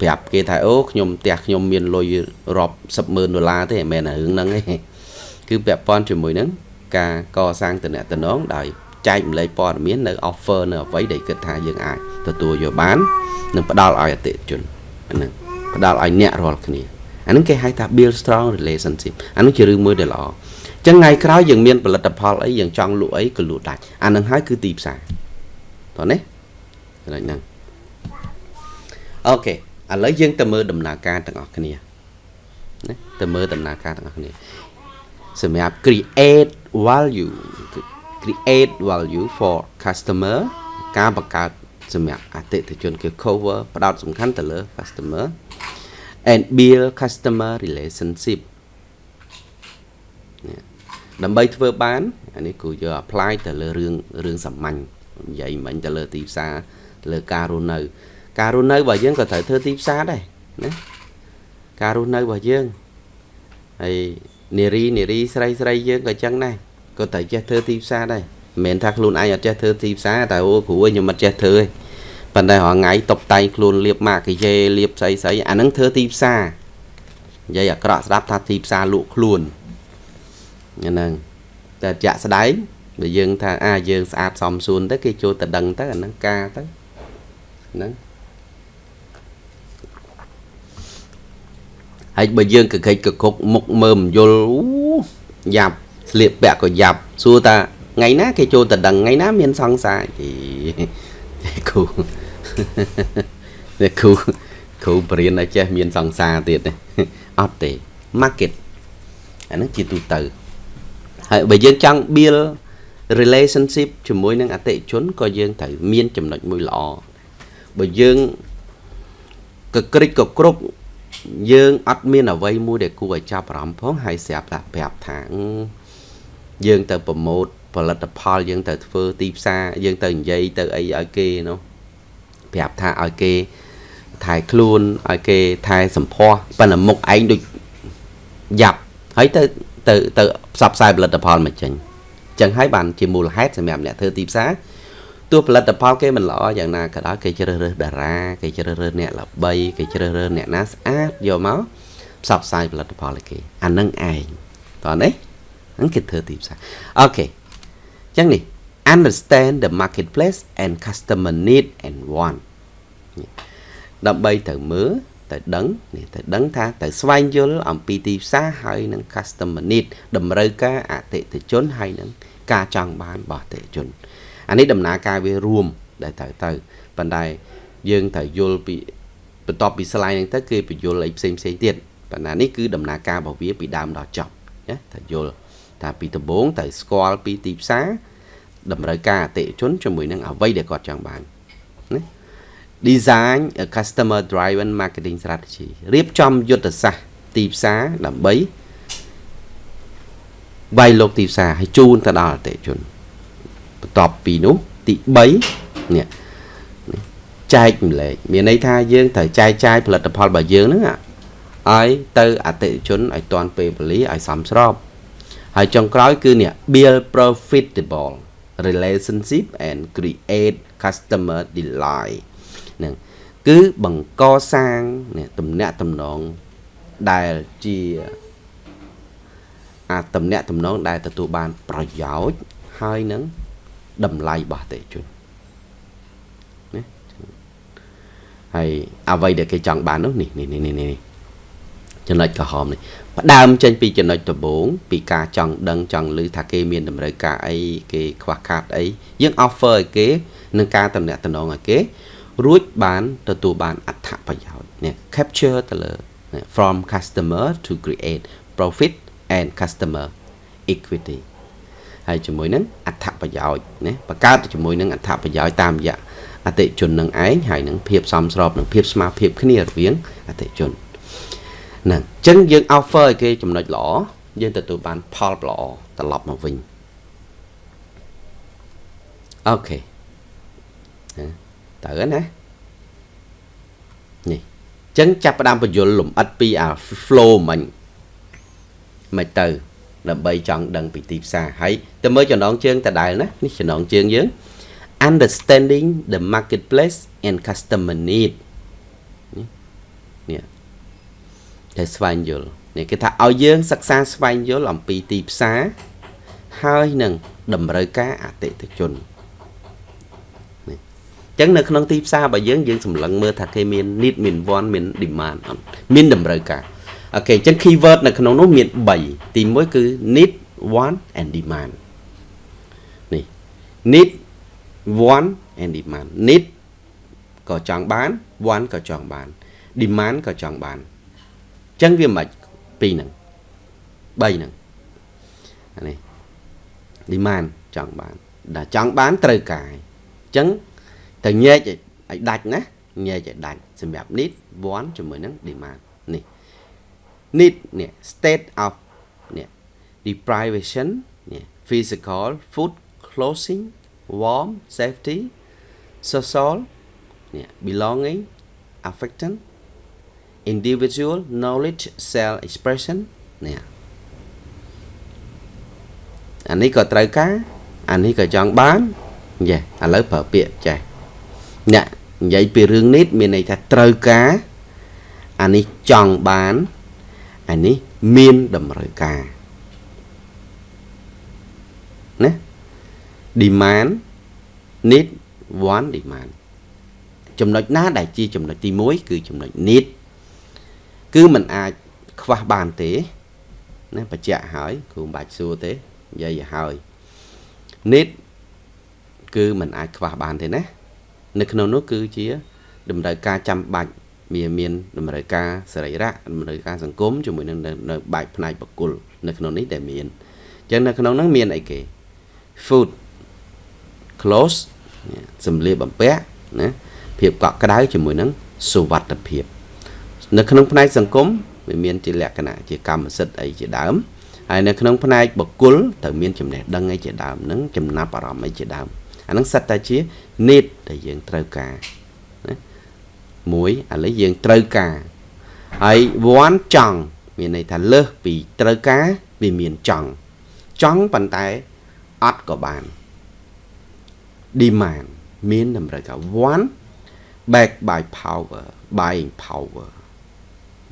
ប្រាប់គេថាអូខ្ញុំផ្ទះខ្ញុំមានលុយរាប់សិបម៉ឺនដុល្លារទេមិនមែនរឿងហ្នឹងទេគឺពាក់ព័ន្ធជាមួយនឹងការកសាងតំណែងដោយចែកម្លែកព័ត៌មាននៅ offer នៅអ្វីដែលគិតថាយើងអាចទទួលយកបាន និងផ្ដល់ឲ្យអតិថិជនហ្នឹង ផ្ដល់ឲ្យអ្នករាល់គ្នាអាហ្នឹងគេហៅថា build strong relationship អាហ្នឹងជារឿងមួយដែលល្អចឹងថ្ងៃក្រោយយើងមានផលិតផលអីយើងចង់លក់អីក៏លក់ដាច់អាហ្នឹងហើយគឺទីផ្សារតោះនេះចំណុចហ្នឹងអូខេឥឡូវយើងទៅមើលដំណើរការទាំងអស់គ្នាណាទៅមើលដំណើរការទាំងអស់គ្នាសម្រាប់ create value create value for customer ការបង្កើតសម្រាប់អតិថិជនគឺ cover ផ្ដោតសំខាន់ទៅលើ customer and build customer relationship ដើម្បីធ្វើបានអានេះគូយក apply ទៅលើរឿងរឿងសាមញ្ញនិយាយមិញទៅលើទីផ្សារលើការរស់នៅ ការរស់នៅរបស់យើងក៏ត្រូវធ្វើទីផ្សារដែរណាការរស់នៅរបស់យើងហើយនារីនារីស្រីស្រីយើងក៏ចឹងដែរក៏ត្រូវចេះធ្វើទីផ្សារដែរមិនមែនថាខ្លួនឯងអត់ចេះធ្វើទីផ្សារតែអូគ្រូខ្ញុំអត់ចេះធ្វើទេ ប៉ុន្តែរាល់ថ្ងៃតុបតែងខ្លួនលៀបម៉ាកយេលៀបស្អីស្អីអាហ្នឹងធ្វើទីផ្សារនិយាយអាក្រក់ស្ដាប់ថាទីផ្សារលក់ខ្លួនហ្នឹងតែចាក់ស្ដែងបើយើងថាអាយើងស្អាតសមសួនទៅគេចូលតដឹងទៅអាហ្នឹងការទៅហ្នឹងហើយបើយើងកកិច្ចកគុកមុខមើមយល់យ៉ាប់ស្លៀកពាក់ក៏យ៉ាប់សួរថាថ្ងៃណាគេចូលតដឹងថ្ងៃណាមានសង្សារជីគ្រូ តែគ្រូគ្រូបរៀនឲ្យចេះមានសង្សារទៀតទេអត់ទេ market អាហ្នឹងជាទូទៅហើយបើយើងចង់ build relationship ជាមួយនឹងអតិថិជនក៏យើងត្រូវមានចំណុចមួយល្អបើយើងកក្រិចកគ្រប់យើងអត់មានអ្វីមួយដែលគួរឲ្យចាប់អារម្មណ៍ផងហើយស្រាប់តែប្រាប់ថាយើងទៅប្រម៉ូទផលិតផលយើងទៅធ្វើទីផ្សារយើងទៅនិយាយទៅអីឲ្យគេនោះ ប្រាប់ថាឲ្យគេថែខ្លួនឲ្យគេថែសម្ផស្សប៉ុន្តែមុខឯងដូចយ៉ាប់ហើយទៅទៅទៅផ្សព្វផ្សាយផលិតផលមកចេញចឹងហើយបានជាមូលហេតុសម្រាប់អ្នកធ្វើទីផ្សារទោះផលិតផលគេមិនល្អយ៉ាងណាក៏ដោយគេជ្រើសរើសតារាគេជ្រើសរើសអ្នកល្បីគេជ្រើសរើសអ្នកណាស្អាតយកមកផ្សព្វផ្សាយផលិតផលឲ្យគេអានឹងឯងតោះនេះហ្នឹងគេធ្វើទីផ្សារអូខេចឹងនេះ understand the marketplace and customer need and want ដើម្បីទៅមើលទៅដឹងនេះទៅដឹងថាទៅស្វែងយល់អំពីទីផ្សារហើយនឹង customer need តម្រូវការអតិថិជនហើយនឹងការចង់បានរបស់អតិថិជនអានេះដំណើរការវារួមដែលត្រូវទៅប៉ុន្តែយើងត្រូវយល់ពីបន្ទាប់ពី slide ហ្នឹងទៅគេបញ្យល់អីផ្សេងផ្សេងទៀតប៉ុន្តែនេះគឺដំណើរការរបស់វាពីដើមដល់ចប់ណាត្រូវយល់ថាពីដំបូងត្រូវស្គាល់ពីទីផ្សារ តម្រូវការអតិថិជនជាមួយនឹងអ្វីដែលគាត់ចង់បានណា design a customer driven marketing strategy រៀបចំយុទ្ធសាស្ត្រទីផ្សារដើម្បីវាយលោកទីផ្សារឲ្យជូនទៅដល់អតិថិជនបន្ទាប់ពីនោះទី3នេះចែកម្លែកមានន័យថាយើងត្រូវចែកចាយផលិតផលរបស់យើងហ្នឹងឲ្យទៅអតិថិជនឲ្យតាន់ពេលវេលាឲ្យសមស្របហើយចុងក្រោយគឺនេះ build profitable relationship and create customer delight ហ្នឹងគឺបង្កសាងនេះតំណាក់តំណងដែលជាអាតំណាក់តំណងដែលទទួលបានប្រយោជន៍ហើយនឹងតម្លៃរបស់អតិថិជនណាហើយអ្វីដែលគេចង់បាននោះនេះនេះនេះនេះចំណុចក្រហមនេះ ផ្ដើមចេញពីចំណុចដំបូងពីការចង់ដឹងចង់ឮថាគេមានតម្រូវការអីគេខ្វះខាតអីយើង offer ឲ្យគេនឹងការតំណាក់តំណងឲ្យគេ រួចបានទទួលបានអត្ថប្រយោជន៍នេះ capture ទៅលើ from customer to create profit and customer equity ហើយជាមួយនឹងអត្ថប្រយោជន៍ណាបង្កើតជាមួយនឹងអត្ថប្រយោជន៍តាមរយៈអតិជននឹងឯងហើយនឹងភាពសមស្របនឹងភាពស្មារភាពគ្នារវាងអតិជន ហ្នឹងអញ្ចឹងយើង offer ឲ្យគេចំណុចល្អយើងទទួលបានផលល្អត្រឡប់មកវិញអូខេទៅណានេះអញ្ចឹងចាប់ផ្ដើមបញ្យលលំអិតពីអា flow មិញមិនទៅដើម្បីចង់ដឹងពីទីផ្សារហើយទៅមើលចំណងជើងតដែលណានេះចំណងជើងយើង understanding the marketplace and customer need នេះ តែស្វែងយល់នេះគេថាឲ្យយើងសិក្សាស្វែងយល់អំពីទីផ្សារហើយនឹងតម្រូវការអតិថិជននេះអញ្ចឹងនៅក្នុងទីផ្សាររបស់យើងយើងសម្លឹងមើលថាគេមាន need មាន want មាន demand អត់មានតម្រូវការអូខេអញ្ចឹង keyword នៅក្នុងនោះមាន3ទី1គឺ need want and demand នេះ need want and demand need ក៏ចង់បាន want ក៏ចង់បាន demand ក៏ចង់បានអញ្ចឹងវាមិនពីរហ្នឹង3ហ្នឹងអានេះ demand ចង់បានដែលចង់បានត្រូវការអញ្ចឹងត្រូវញែកឲ្យដាច់ណាញែកឲ្យដាច់សម្រាប់ need want ជាមួយនឹង demand នេះ need នេះ state of នេះ deprivation នេះ physical food clothing warm safety social នេះ belonging affection individual knowledge self expression នេះអានេះក៏ត្រូវការអានេះក៏ចង់បានយេឥឡូវប្រើពាក្យចេះអ្នកនិយាយពីរឿងនេះមានន័យថាត្រូវការអានេះចង់បានអានេះមានតម្រូវការណា demand need want demand ចំណុចណាដែលជាចំណុចទី1គឺចំណុច need គឺมันអាចខ្វះបានទេណាបញ្ជាក់ហើយគ្រូមិនបាច់សួរទេនិយាយឲ្យហើយ need គឺมันអាចខ្វះបានទេណានៅក្នុងនោះគឺជាតម្រូវការចាំបាច់មានមានតម្រូវការសរីរៈតម្រូវការសង្គមជាមួយនឹងនៅបែបផ្នែកបកុលនៅក្នុងនេះដែលមានអញ្ចឹងនៅក្នុងនោះមានអីគេ food clothes សម្លៀកបំពាក់ណាភាពកក់ក្ដៅជាមួយនឹងសុវត្ថិភាព នៅក្នុងផ្នែកសង្គមវាមានជាលក្ខណៈជាកម្មសិទ្ធិអីជាដើមហើយនៅក្នុងផ្នែកបុគ្គលត្រូវមានចំណេះដឹងអីជាដើមនឹងចំណាប់អារម្មណ៍អីជាដើមអានឹងសិតតែជា need ដែលយើងត្រូវការណាមួយឥឡូវយើងត្រូវការហើយ want ចង់មានន័យថាលើសពីត្រូវការវាមានចង់ចង់ប៉ុន្តែអត់ក៏បាន demand មានតម្រូវការ want back by power buying power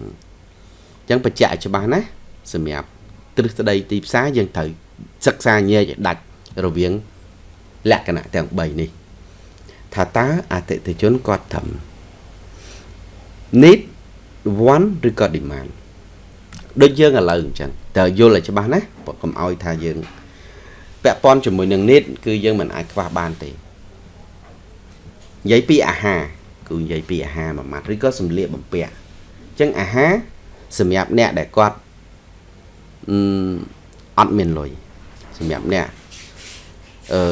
អញ្ចឹងបញ្ជាក់ច្បាស់ណាសម្រាប់ទ្រឹស្ដីទីផ្សារយើងត្រូវសិក្សាញែកឲ្យដាច់រវាងលក្ខណៈទាំង3នេះថាតើអតិថិជនគាត់ត្រឹម need want ឬក៏ demand ដូចយើងឥឡូវអញ្ចឹងតើយល់ឲ្យច្បាស់ណាកុំឲ្យថាយើងពាក់ព័ន្ធជាមួយនឹង need គឺយើងមិនអាចខ្វះបានទេនិយាយពីអាហារគឺនិយាយពីអាហារមួយម៉ាត់ឬក៏សម្លៀកបំពាក់អញ្ចឹងអាហារសម្រាប់អ្នកដែលគាត់អឺអត់មានលុយសម្រាប់អ្នកអឺ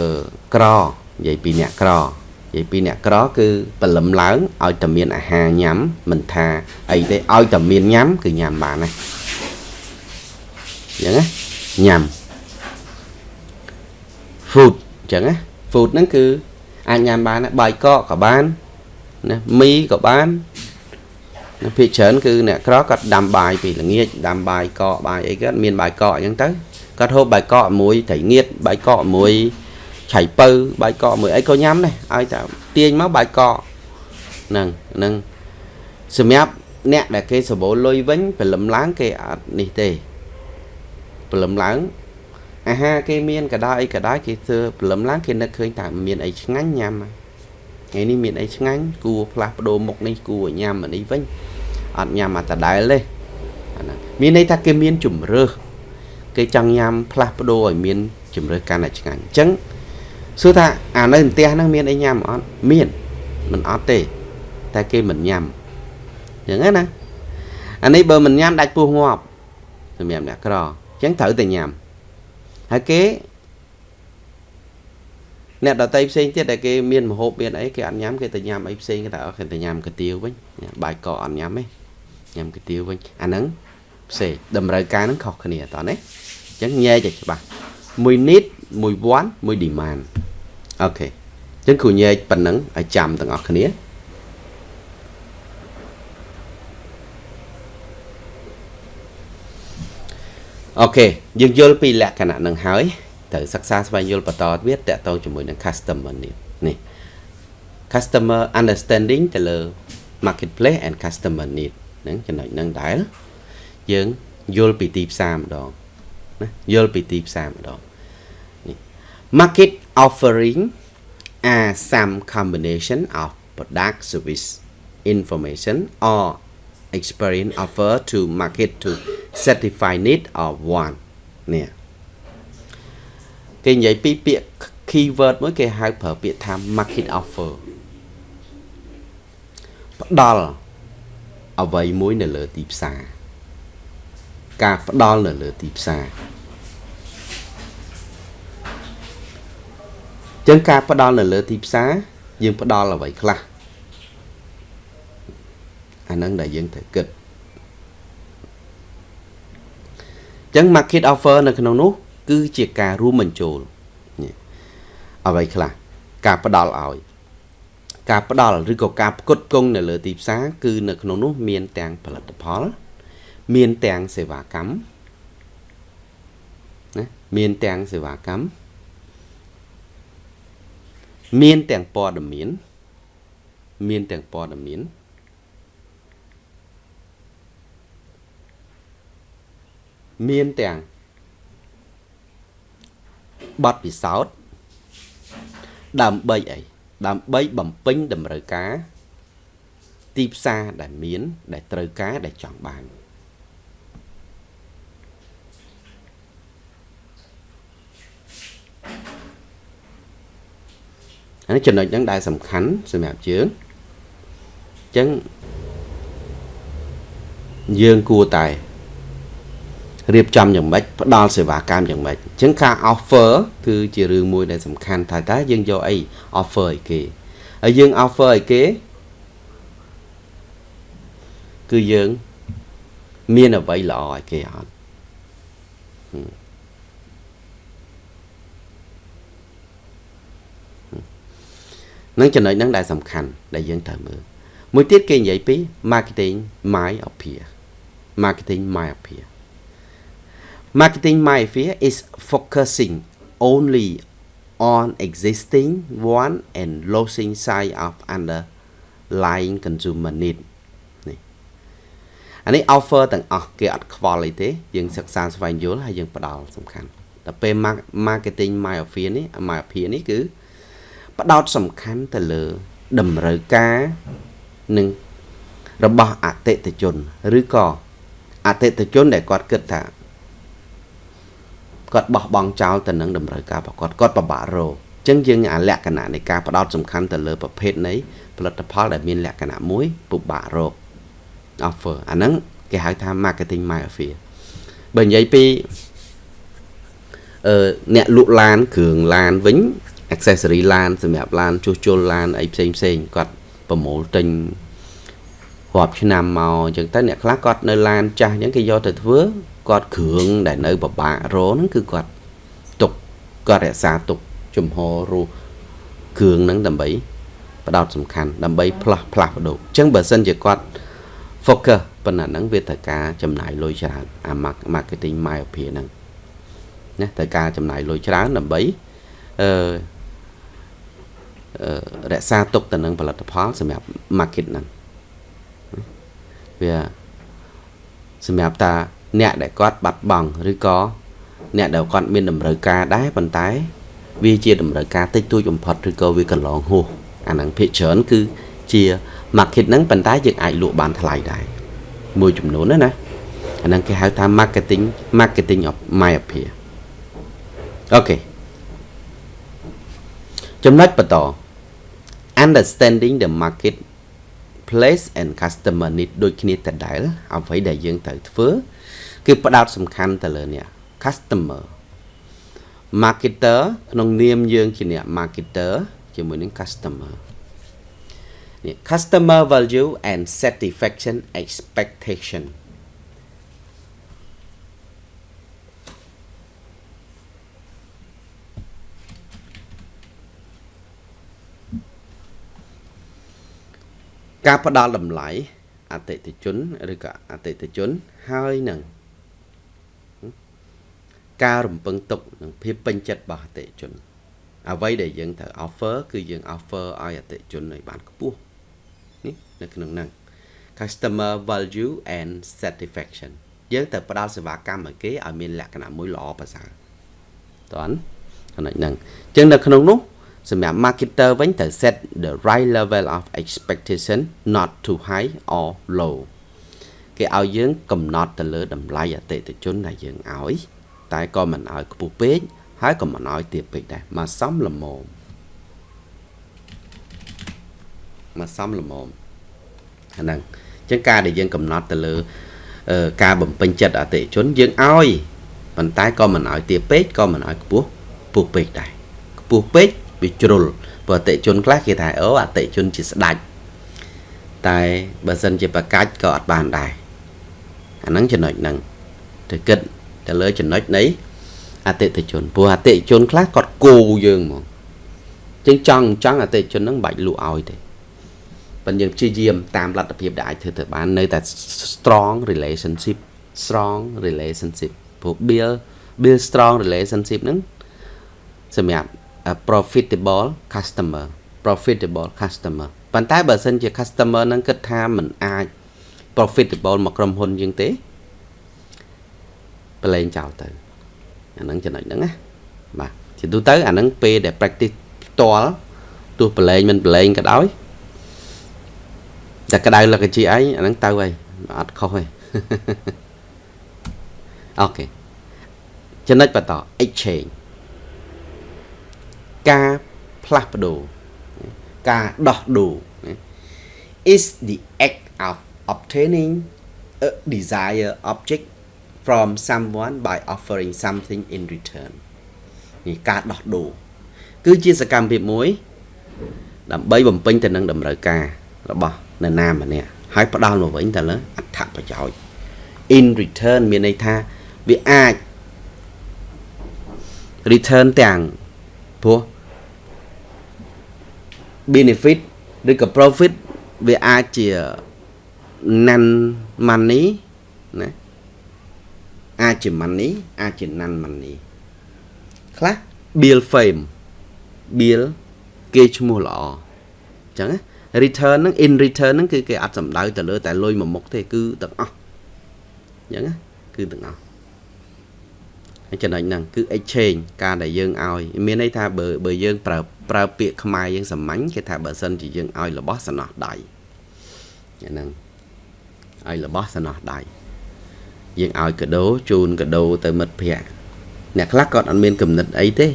ក្រនិយាយពីអ្នកក្រនិយាយពីអ្នកក្រគឺបលឹមឡើងឲ្យតែមានអាហារញ៉ាំមិនថាអីទេឲ្យតែមានញ៉ាំគឺញ៉ាំបានណាអញ្ចឹងណាញ៉ាំ food អញ្ចឹងណា food ហ្នឹងគឺអាចញ៉ាំបានបាយកកក៏បានណាមីក៏បានណា ភាគច្រើនគឺអ្នកក្រគាត់ដាំបាយពីល្ងាចដាំបាយកកបាយអីគាត់មានបាយកកអញ្ចឹងទៅគាត់ហូបបាយកកមួយត្រីងៀតបាយកកមួយឆៃពៅបាយកកមួយអីក៏ញ៉ាំដែរឲ្យតែទាញមកបាយកកហ្នឹងហ្នឹងសម្រាប់អ្នកដែលគេសបោលុយវិញព្រលឹមឡើងគេអត់នេះទេព្រលឹមឡើងអាហារគេមាន កដោអីកដោគេធ្វើព្រលឹមឡើងគេនឹកឃើញតែមានអីឆ្ងាញ់ញ៉ាំ ថ្ងៃនេះមានអីឆ្ងាញ់គួរផ្លាស់ប្ដូរមុខនេះគួរញ៉ាំអានេះវិញអត់ញ៉ាំអាតដែលទេអាណាមានន័យថាគេមានជំរើសគេចង់ញ៉ាំផ្លាស់ប្ដូរឲ្យមានជំរើសកាន់តែឆ្ងាញ់អញ្ចឹងសួរថាអានៅផ្ទះហ្នឹងមានអីញ៉ាំអត់មានមិនអត់ទេ តែគេមិនញ៉ាំអញ្ចឹងណាអានេះបើមិនញ៉ាំដាច់ពោះងាប់សម្រាប់អ្នកក្រអញ្ចឹងត្រូវតែញ៉ាំហើយគេ អ្នកដតីផ្សេងទៀតដែលគេមានមហូបមានអីគេអត់ញ៉ាំគេទៅញ៉ាំអីផ្សេងគេតែគេទៅញ៉ាំកាទៀវវិញបាយកកអត់ញ៉ាំទេញ៉ាំកាទៀវវិញអាហ្នឹងផ្សេងតម្រូវការហ្នឹងខុសគ្នាតោះណាអញ្ចឹងញែកឲ្យច្បាស់មួយ need មួយ want មួយ demand អូខេអញ្ចឹងគ្រូញែកប៉ុណ្ណឹងឲ្យចាំទាំងអស់គ្នាអូខេយើងយល់ពីលក្ខណៈនឹងហើយ ត្រូវសិក្សាស្វែងយល់បន្តទៀតតកតងជាមួយនឹង customer need នេះ customer understanding ទៅលើ marketplace and customer need ហ្នឹងចំណុចហ្នឹងដែលយើងយល់ពីទីផ្សារម្ដងណាយល់ពីទីផ្សារម្ដងនេះ market offering are some combination of product service information or experience offer to market to satisfy need or want នេះ គេនិយាយពីពាក្យ keyword មួយគេហៅប្រើពាក្យថា market offer ផ្ដល់អ្វីមួយនៅលើទីផ្សារការផ្ដល់នៅលើទីផ្សារចឹងការផ្ដល់នៅលើទីផ្សារយើងផ្ដល់អ្វីខ្លះអាហ្នឹងដែលយើងត្រូវគិតចឹង market offer នៅក្នុងនោះ គឺជាការរួមបញ្ចូលអ្វីខ្លះការផ្ដល់ឲ្យការផ្ដល់ឬក៏ការផ្គត់ផ្គង់នៅលើទីផ្សារគឺនៅក្នុងនោះមានទាំងផលិតផល មានទាំងសេវាកម្មណាមានទាំងសេវាកម្មមានទាំងព័ត៌មានមានទាំងព័ត៌មានមានទាំង បទពិសោធន៍ដើម្បីអីដើម្បីបំពេញតម្រូវការ ទីផ្សារដែលមាន ដែលត្រូវការដែលចង់បានអានេះចំណុចហ្នឹងដែលសំខាន់សម្រាប់យើងអញ្ចឹងយើងគួរតែ រៀបចំយ៉ាងម៉េចផ្ដល់សេវាកម្មយ៉ាងម៉េចអញ្ចឹងការ offer គឺជារឿងមួយដែលសំខាន់ថាតើយើងយកអី offer ឲ្យគេហើយយើង offer ឲ្យគេគឺយើងមានអ្វីល្អឲ្យគេអត់នឹងចំណុចហ្នឹងដែលសំខាន់ដែលយើងត្រូវមើលមួយទៀតគេនិយាយពី marketing myopia marketing myopia marketing myopia is focusing only on existing one and losing sight of underlying consumer need នេះអានេះ offer ទាំងអស់គេអត់ខ្វល់អីទេយើងសិក្សាស្វែងយល់ហើយយើងផ្ដល់សំខាន់តែពេល marketing myopia នេះ myopia នេះគឺផ្ដោតសំខាន់ទៅលើតម្រូវការនិងរបស់អតិថិជន ឬក៏អតិថិជនដែលគាត់គិតថា គាត់បោះបង់ចោលទៅនឹងតម្រូវការរបស់គាត់គាត់ពិបាករកអញ្ចឹងយើងអាលក្ខណៈនៃការផ្ដោតសំខាន់ទៅលើប្រភេទនៃផលិតផលដែលមានលក្ខណៈមួយពិបាករក offer អាហ្នឹងគេហៅថា marketing myopia បើនិយាយពីអឺអ្នកលក់ឡានគ្រឿងឡានវិញ accessory ឡានសម្រាប់ឡានជួសជុលឡានអីផ្សេងផ្សេងគាត់ប្រមូលទិញរាប់ឆ្នាំមកអញ្ចឹងទៅអ្នកខ្លះគាត់នៅឡានចាស់អញ្ចឹងគេយកទៅធ្វើ គាត់គ្រឿងដែលនៅពិបាករហ្នឹងគឺគាត់ទុកគាត់រក្សាទុកជំហររស់គ្រឿងហ្នឹងដើម្បីផ្ដោតសំខាន់ដើម្បីផ្លាស់ផ្លាស់បដូរអញ្ចឹងបើសិនជាគាត់ focus ប៉ុណ្ណាហ្នឹងវាត្រូវការចំណាយលុយច្រើនអា marketing myopia ហ្នឹងណាត្រូវការចំណាយលុយច្រើនដើម្បីអឺរក្សាទុកទៅនឹងផលិតផលសម្រាប់ market ហ្នឹងវាសម្រាប់តា អ្នកដែលគាត់បាត់បង់ឬក៏អ្នកដែលគាត់មានតម្រូវការដែរប៉ុន្តែ វាជាតម្រូវការតិចតួចបំផុតឬក៏វាកន្លងហួសអាហ្នឹងភាគច្រើនគឺជា market ហ្នឹងប៉ុន្តែយើងអាចលក់បានថ្លៃដែរមួយចំនួនណាណាអាហ្នឹងគេហៅថា marketing marketing of myopia អូខេចំណុចបន្ត understanding the market place and customer need ដូចគ្នាដដែលអ្វីដែលយើងត្រូវធ្វើគឺ ផ្ដោតសំខាន់ទៅលើនេះ customer marketer ក្នុងនាមយើងជាអ្នក marketer ជាមួយនឹង customer នេះ customer value and satisfaction expectation ការផ្ដល់តម្លៃអតិថិជនឬក៏អតិថិជនហើយនឹង ការរំពឹងទុកនិងភាពពេញចិត្តរបស់អតិថិជន អ្វីដែលយើងត្រូវ offer គឺយើង offer ឲ្យអតិថិជនឲ្យបានខ្ពស់នេះនៅក្នុងហ្នឹង customer value and satisfaction យើងត្រូវផ្ដល់សេវាកម្មឲ្យគេឲ្យមានលក្ខណៈមួយល្អប្រសើរតើចំណុចហ្នឹងអញ្ចឹងនៅក្នុងនោះសម្រាប់ marketer វិញត្រូវ set the right level of expectation not too high or low គេឲ្យយើងកំណត់ទៅលើតម្លៃអតិថិជនដែលយើងឲ្យ តែក៏មិនឲ្យខ្ពស់ពេកហើយក៏មិនឲ្យទាបពេកដែរមកសំល្មមមកសំល្មមអាហ្នឹងអញ្ចឹងការដែលយើងកំណត់ទៅលើការបំពេញចិត្តអតិថិជនយើងឲ្យប៉ុន្តែក៏មិនឲ្យទាបពេកក៏មិនឲ្យខ្ពស់ខ្ពស់ពេកដែរខ្ពស់ពេកវាជ្រុលព្រោះអតិជនខ្លះគេថាអូអតិជនជាស្ដាច់តែបើសិនជាប្រកាច់ក៏អត់បានដែរអាហ្នឹងចំណុចហ្នឹងទៅគិត ទៅលើចំណុចនៃអតិថិជនព្រោះអតិជនខ្លះគាត់គោយើងហ្មងចឹងចង់ចង់អតិជនហ្នឹងមិនបាច់លក់ឲ្យទេប៉ុន្តែយើងព្យាយាមតាមលទ្ធភាពដែលអាចធ្វើទៅបាននៅតែ strong relationship strong relationship ព្រោះ build build strong relationship ហ្នឹងសម្រាប់ profitable customer profitable customer ប៉ុន្តែបើសិនជា customer ហ្នឹងគិតថាมันអាច profitable មកក្រុមហ៊ុនយើងទេ ប្រឡែងចោលទៅអាហ្នឹងចំណុចហ្នឹងណាបាទជាទូទៅអាហ្នឹងពេលដែល practice ផ្ទាល់ទោះប្រឡែងមិនប្រឡែងក៏ដោយតែក្តៅលកជាអីអាហ្នឹងទៅហើយអត់ខុសទេអូខេចំណុចបន្ត exchange ការផ្លាស់ប្ដូរការដោះដូរ is the act of obtaining a desired object from someone by offering something in return នេះការដោះដូរគឺជាសកម្មភាពមួយ ដើម្បីបំពេញទៅនឹងតម្រូវការរបស់នរណាម្នាក់ហើយផ្ដល់មកវិញទៅលើអត្ថប្រយោជន៍ in return មានន័យថាវាអាច return ទាំងព្រោះ benefit ឬក៏ profit វាអាចជា non money ណា អាចជា money អាចជា non money ខ្លះ bill fame bill គេឈ្មោះល្អអញ្ចឹង return ហ្នឹង in return ហ្នឹងគឺគេអត់សំដៅទៅលើតែលុយមួយមុខទេគឺទាំងអស់អញ្ចឹងគឺទាំងអស់ចំណុចហ្នឹងគឺ exchange ការដែលយើងឲ្យមានន័យថាបើបើយើងប្រើប្រើពាក្យខ្មែរយើងសាមញ្ញគេថាបើសិនជាយើងឲ្យរបស់សំណោះដៃហ្នឹងឲ្យរបស់សំណោះដៃ យើងឲ្យកដោជូនកដោទៅមិត្តភ័ក្តិអ្នកខ្លះគាត់អត់មានគំនិតអីទេ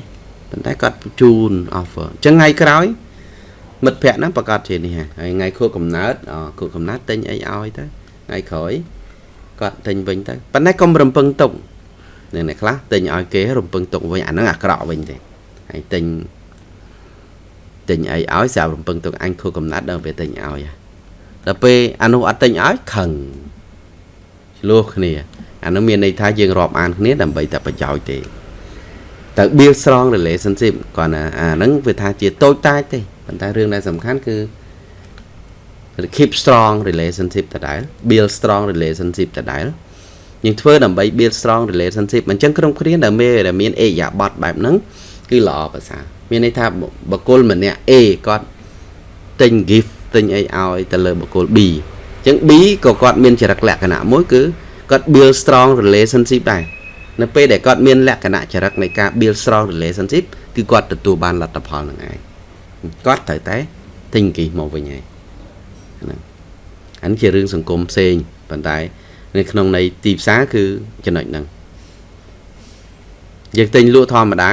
ប៉ុន្តែគាត់ជូន offer អញ្ចឹងថ្ងៃក្រោយមិត្តភ័ក្តិហ្នឹងប្រកាសជានេះហើយថ្ងៃខួបកំណើតខួបកំណើតទិញអីឲ្យទៅថ្ងៃក្រោយគាត់ទិញវិញទៅប៉ុន្តែកុំរំពឹងទុកអ្នកខ្លះទិញឲ្យគេរំពឹងទុកវិញអាហ្នឹងអាក្រក់វិញទេហើយទិញទិញអីឲ្យស្រាប់រំពឹងទុកអញខួបកំណត់ដល់ពេលទិញឲ្យដល់ពេលអានោះអត់ទិញឲ្យខឹង ឆ្លោះគ្នាអានោះមានន័យថាយើងរាប់អានគ្នាដើម្បីតែប្រយោជន៍ទេតែ build strong relationship គាត់ណាអាហ្នឹងវាថាជាតូចតាចទេប៉ុន្តែរឿងដែលសំខាន់គឺ keep strong relationship ដដែល build strong relationship ដដែលយើងធ្វើដើម្បី build strong relationship អញ្ចឹងក្រុមគ្រាដែលមានដែលមានអេយ៉ាបតបែបហ្នឹងគឺល្អប្រសើរមានន័យថាបុគ្គលម្នាក់ A គាត់ទិញ gift ទិញអីឲ្យទៅលើបុគ្គល B អញ្ចឹង B ក៏គាត់មានចរិតលក្ខណៈមួយគឺគាត់ build strong relationship ដែរនៅពេលដែលគាត់មានលក្ខណៈចរិតនៃការ build strong relationship គឺគាត់ទទួលបានលទ្ធផលនឹងឯងគាត់ត្រូវតែទិញ gift មកវិញហើយហ្នឹងអានេះជារឿងសង្គមផ្សេងប៉ុន្តែនៅក្នុងនៃទីផ្សារគឺចំណុចហ្នឹងយើងទិញលក់ធម្មតា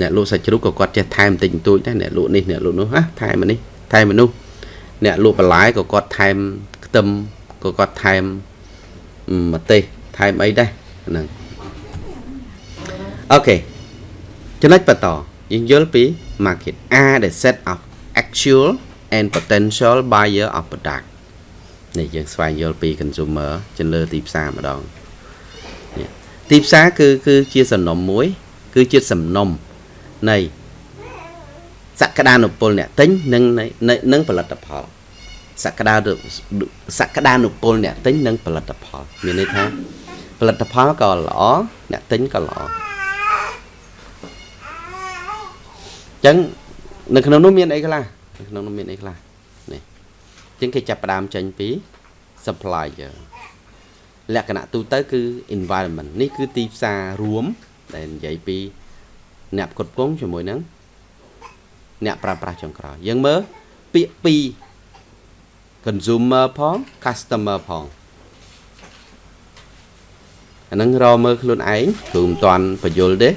អ្នកលក់សាច់ជ្រូកក៏គាត់ចេះថែមបន្តិចបន្តួចដែរអ្នកលក់នេះអ្នកលក់នោះហ่ะថែមនេះថែមមនុស្សអ្នកលក់បន្លែក៏គាត់ថែម ខ្ទឹមក៏គាត់ថែមម្ទេសថែមអីដែរហ្នឹងអូខេចំណុចបន្តយើងយល់ពី market are the set of actual and potential buyer of product នេះយើងស្វែងយល់ពី consumer ចំលើទីផ្សារម្ដងទីផ្សារគឺគឺជាសំណុំមួយ គឺជាសំណុំនៃសក្តានុពលអ្នកទិញនិងនិងផលិតផល សក្តាសក្តានុពលអ្នកទិញនិងផលិតផល មានន័យថាផលិតផលក៏ល្អអ្នកទិញក៏ល្អអញ្ចឹងនៅក្នុងនោះមានអីខ្លះនៅក្នុងនោះមានអីខ្លះនេះអញ្ចឹងគេចាប់ផ្ដើមចេញពី supplier លក្ខណៈទូទៅគឺ environment នេះគឺទីផ្សាររួមដែលនិយាយពី អ្នកផ្គត់ផ្គង់ជាមួយនឹងអ្នកប្រើប្រាស់ចុងក្រោយយើងមើលពាក្យពីរ consumer ផង customer ផងអានឹងរមើលខ្លួនឯងគឺមិនតាន់បញ្យល់ទេ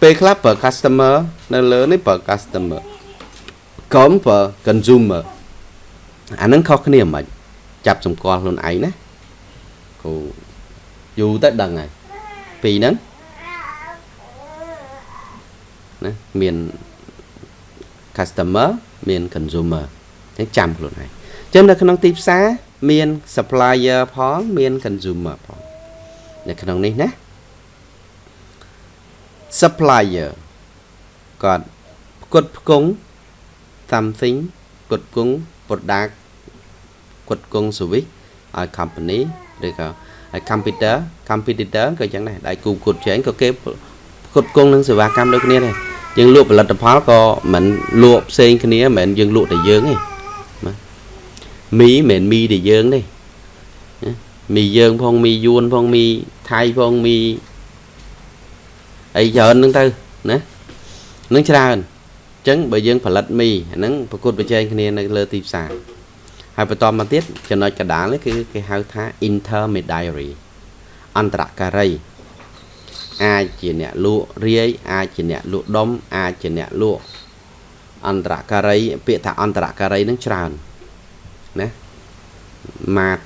ពេលខ្លះប្រើ customer នៅលើនេះប្រើ customer កុំប្រើ consumer អានឹងខុសគ្នាមិនចាប់សម្គាល់ខ្លួនឯងណាគូយូរទៅដឹងហើយពីហ្នឹងណាមាន customer មាន consumer អញ្ចឹងចាំខ្លួនឯងអញ្ចឹងនៅក្នុងទីផ្សារមាន supplier ផងមាន consumer ផងនៅក្នុងនេះណា supplier គាត់ផ្គត់ផ្គង់ something ផ្គត់ផ្គង់ product ផ្គត់ផ្គង់ service ឲ្យ company ឬក៏ឲ្យ computer competitor ក៏ចឹងដែរដៃគូផ្គត់ផ្សេងក៏គេផ្គត់ផ្គង់នឹងសេវាកម្មដូចគ្នាដែរយើងលក់ផលិតផលក៏មិនលក់ផ្សេងគ្នាមិនមែនយើងលក់តែយើងទេ មីមិនមែនមីតែយើងទេមីយើងផងមីយួនផងមីថៃផងមីអីច្រើនហ្នឹងទៅណានឹងច្រើនអញ្ចឹងបើយើងផលិតមីអាហ្នឹងប្រកួតប្រជែងគ្នានៅលើទីផ្សារហើយបន្តមកទៀតចំណុចកដាលនេះគឺគេហៅថា intermediary អន្តរការីអាចជាអ្នកលក់រាយអាចជាអ្នកលក់ដុំអាចជាអ្នកលក់អន្តរការីពាក្យថាអន្តរការីនឹងច្រើន ណាម៉ាត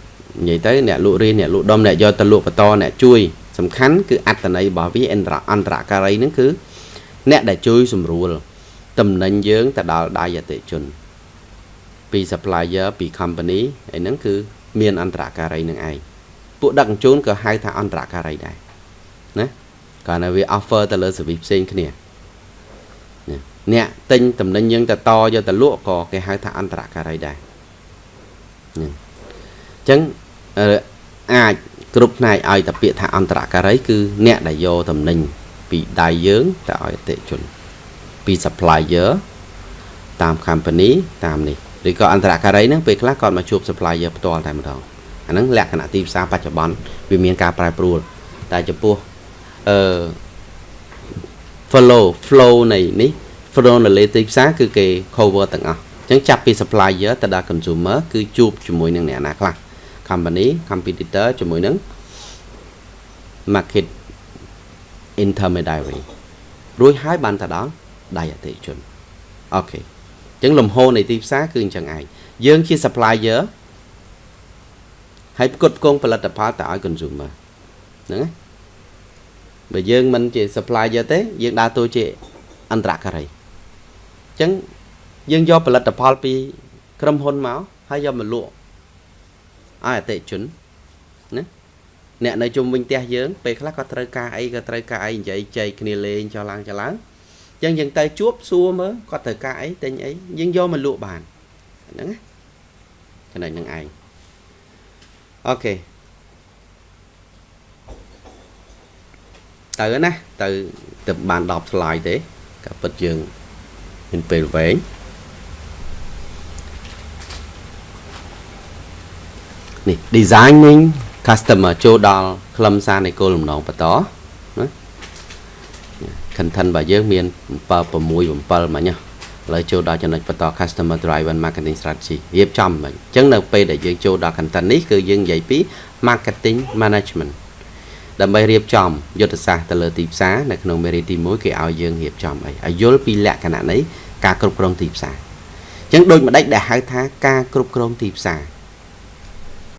និយាយទៅអ្នកលក់រាយអ្នកលក់ដុំអ្នកយកទៅលក់បន្តអ្នកជួយសំខាន់គឺអត្តន័យរបស់វាអន្តរអន្តរការីនឹងគឺអ្នកដែលជួយសម្រួលតំណែងយើងទៅដល់ដៃអតិជនពី supplier ពី company អីហ្នឹងគឺមានអន្តរការីនឹងឯងពួកដឹកជញ្ជូនក៏ហៅថាអន្តរការីដែរណាគាត់នៅវា offer ទៅលើ service ផ្សេងគ្នាអ្នកទិញតំណែងយើងទៅតយកទៅលក់ក៏គេហៅថាអន្តរការីដែរ អញ្ចឹងអាចគ្រប់ផ្នែកឲ្យតែពាក្យថាអន្តរការីគឺអ្នកដែលយកតំណែងពីដៃយើងទៅឲ្យអតិជនពី supplier តាម company តាមនេះឬក៏អន្តរការីហ្នឹងពេលខ្លះគាត់មកជួប supplier ផ្ទាល់តែម្ដងអាហ្នឹងលក្ខណៈទីផ្សារបច្ចុប្បន្នវាមានការប្រែប្រួល តែចំពោះអឺ follow flow នៃនេះ flow នៅលើទីផ្សារគឺគេ cover ទាំងអស់ អញ្ចឹងចាប់ពី supplier ទៅដល់ consumer គឺជួបជាមួយនឹងអ្នកណាខ្លះ company competitor ជាមួយនឹង market intermediary រួចហើយបានទៅដល់ដៃអតិជនអូខេអញ្ចឹងលំហូរនៃទីផ្សារគឺអញ្ចឹងឯងយើងជា supplier ហើយផ្គត់ផ្គង់ផលិតផលទៅឲ្យ consumer ហ្នឹងណាបើយើងមិនជា supplier ទេយើងដើរតួជាអន្តរការីអញ្ចឹង យើងយកផលិតផលពីក្រុមហ៊ុនមកហើយយកមកលក់ឲ្យអតិជនណាអ្នកនៅជុំវិញផ្ទះយើងពេលខ្លះក៏ត្រូវការអីក៏ត្រូវការអីនិយាយចែកគ្នាលេងចោះឡើងចោះឡើងអញ្ចឹងយើងទៅជួបសួរមើលគាត់ត្រូវការអីទិញអីយើងយកមកលក់បានហ្នឹងណាចំណុចហ្នឹងឯងអូខេទៅណាទៅទៅបាន10 slide ទេក៏ពិតយើងមានពេលវែង នេះ designing customer ចូលដល់ខ្លឹមសារនៃគោលបំណងបន្តណា content របស់យើងមាន7 6 7មិញឥឡូវចូលដល់ចំណុចបន្ត customer driven marketing strategy រៀបចំមិញអញ្ចឹងនៅពេលដែលយើងចូលដល់ content នេះគឺយើងនិយាយពី marketing management ដើម្បីរៀបចំយុទ្ធសាស្ត្រទៅលើទីផ្សារនៅក្នុងមេរៀនទី1គេឲ្យយើងរៀបចំអីឲ្យយល់ពីលក្ខណៈនៃការគ្រប់គ្រងទីផ្សារអញ្ចឹងដូចម្ដេចដែលហៅថាការគ្រប់គ្រងទីផ្សារ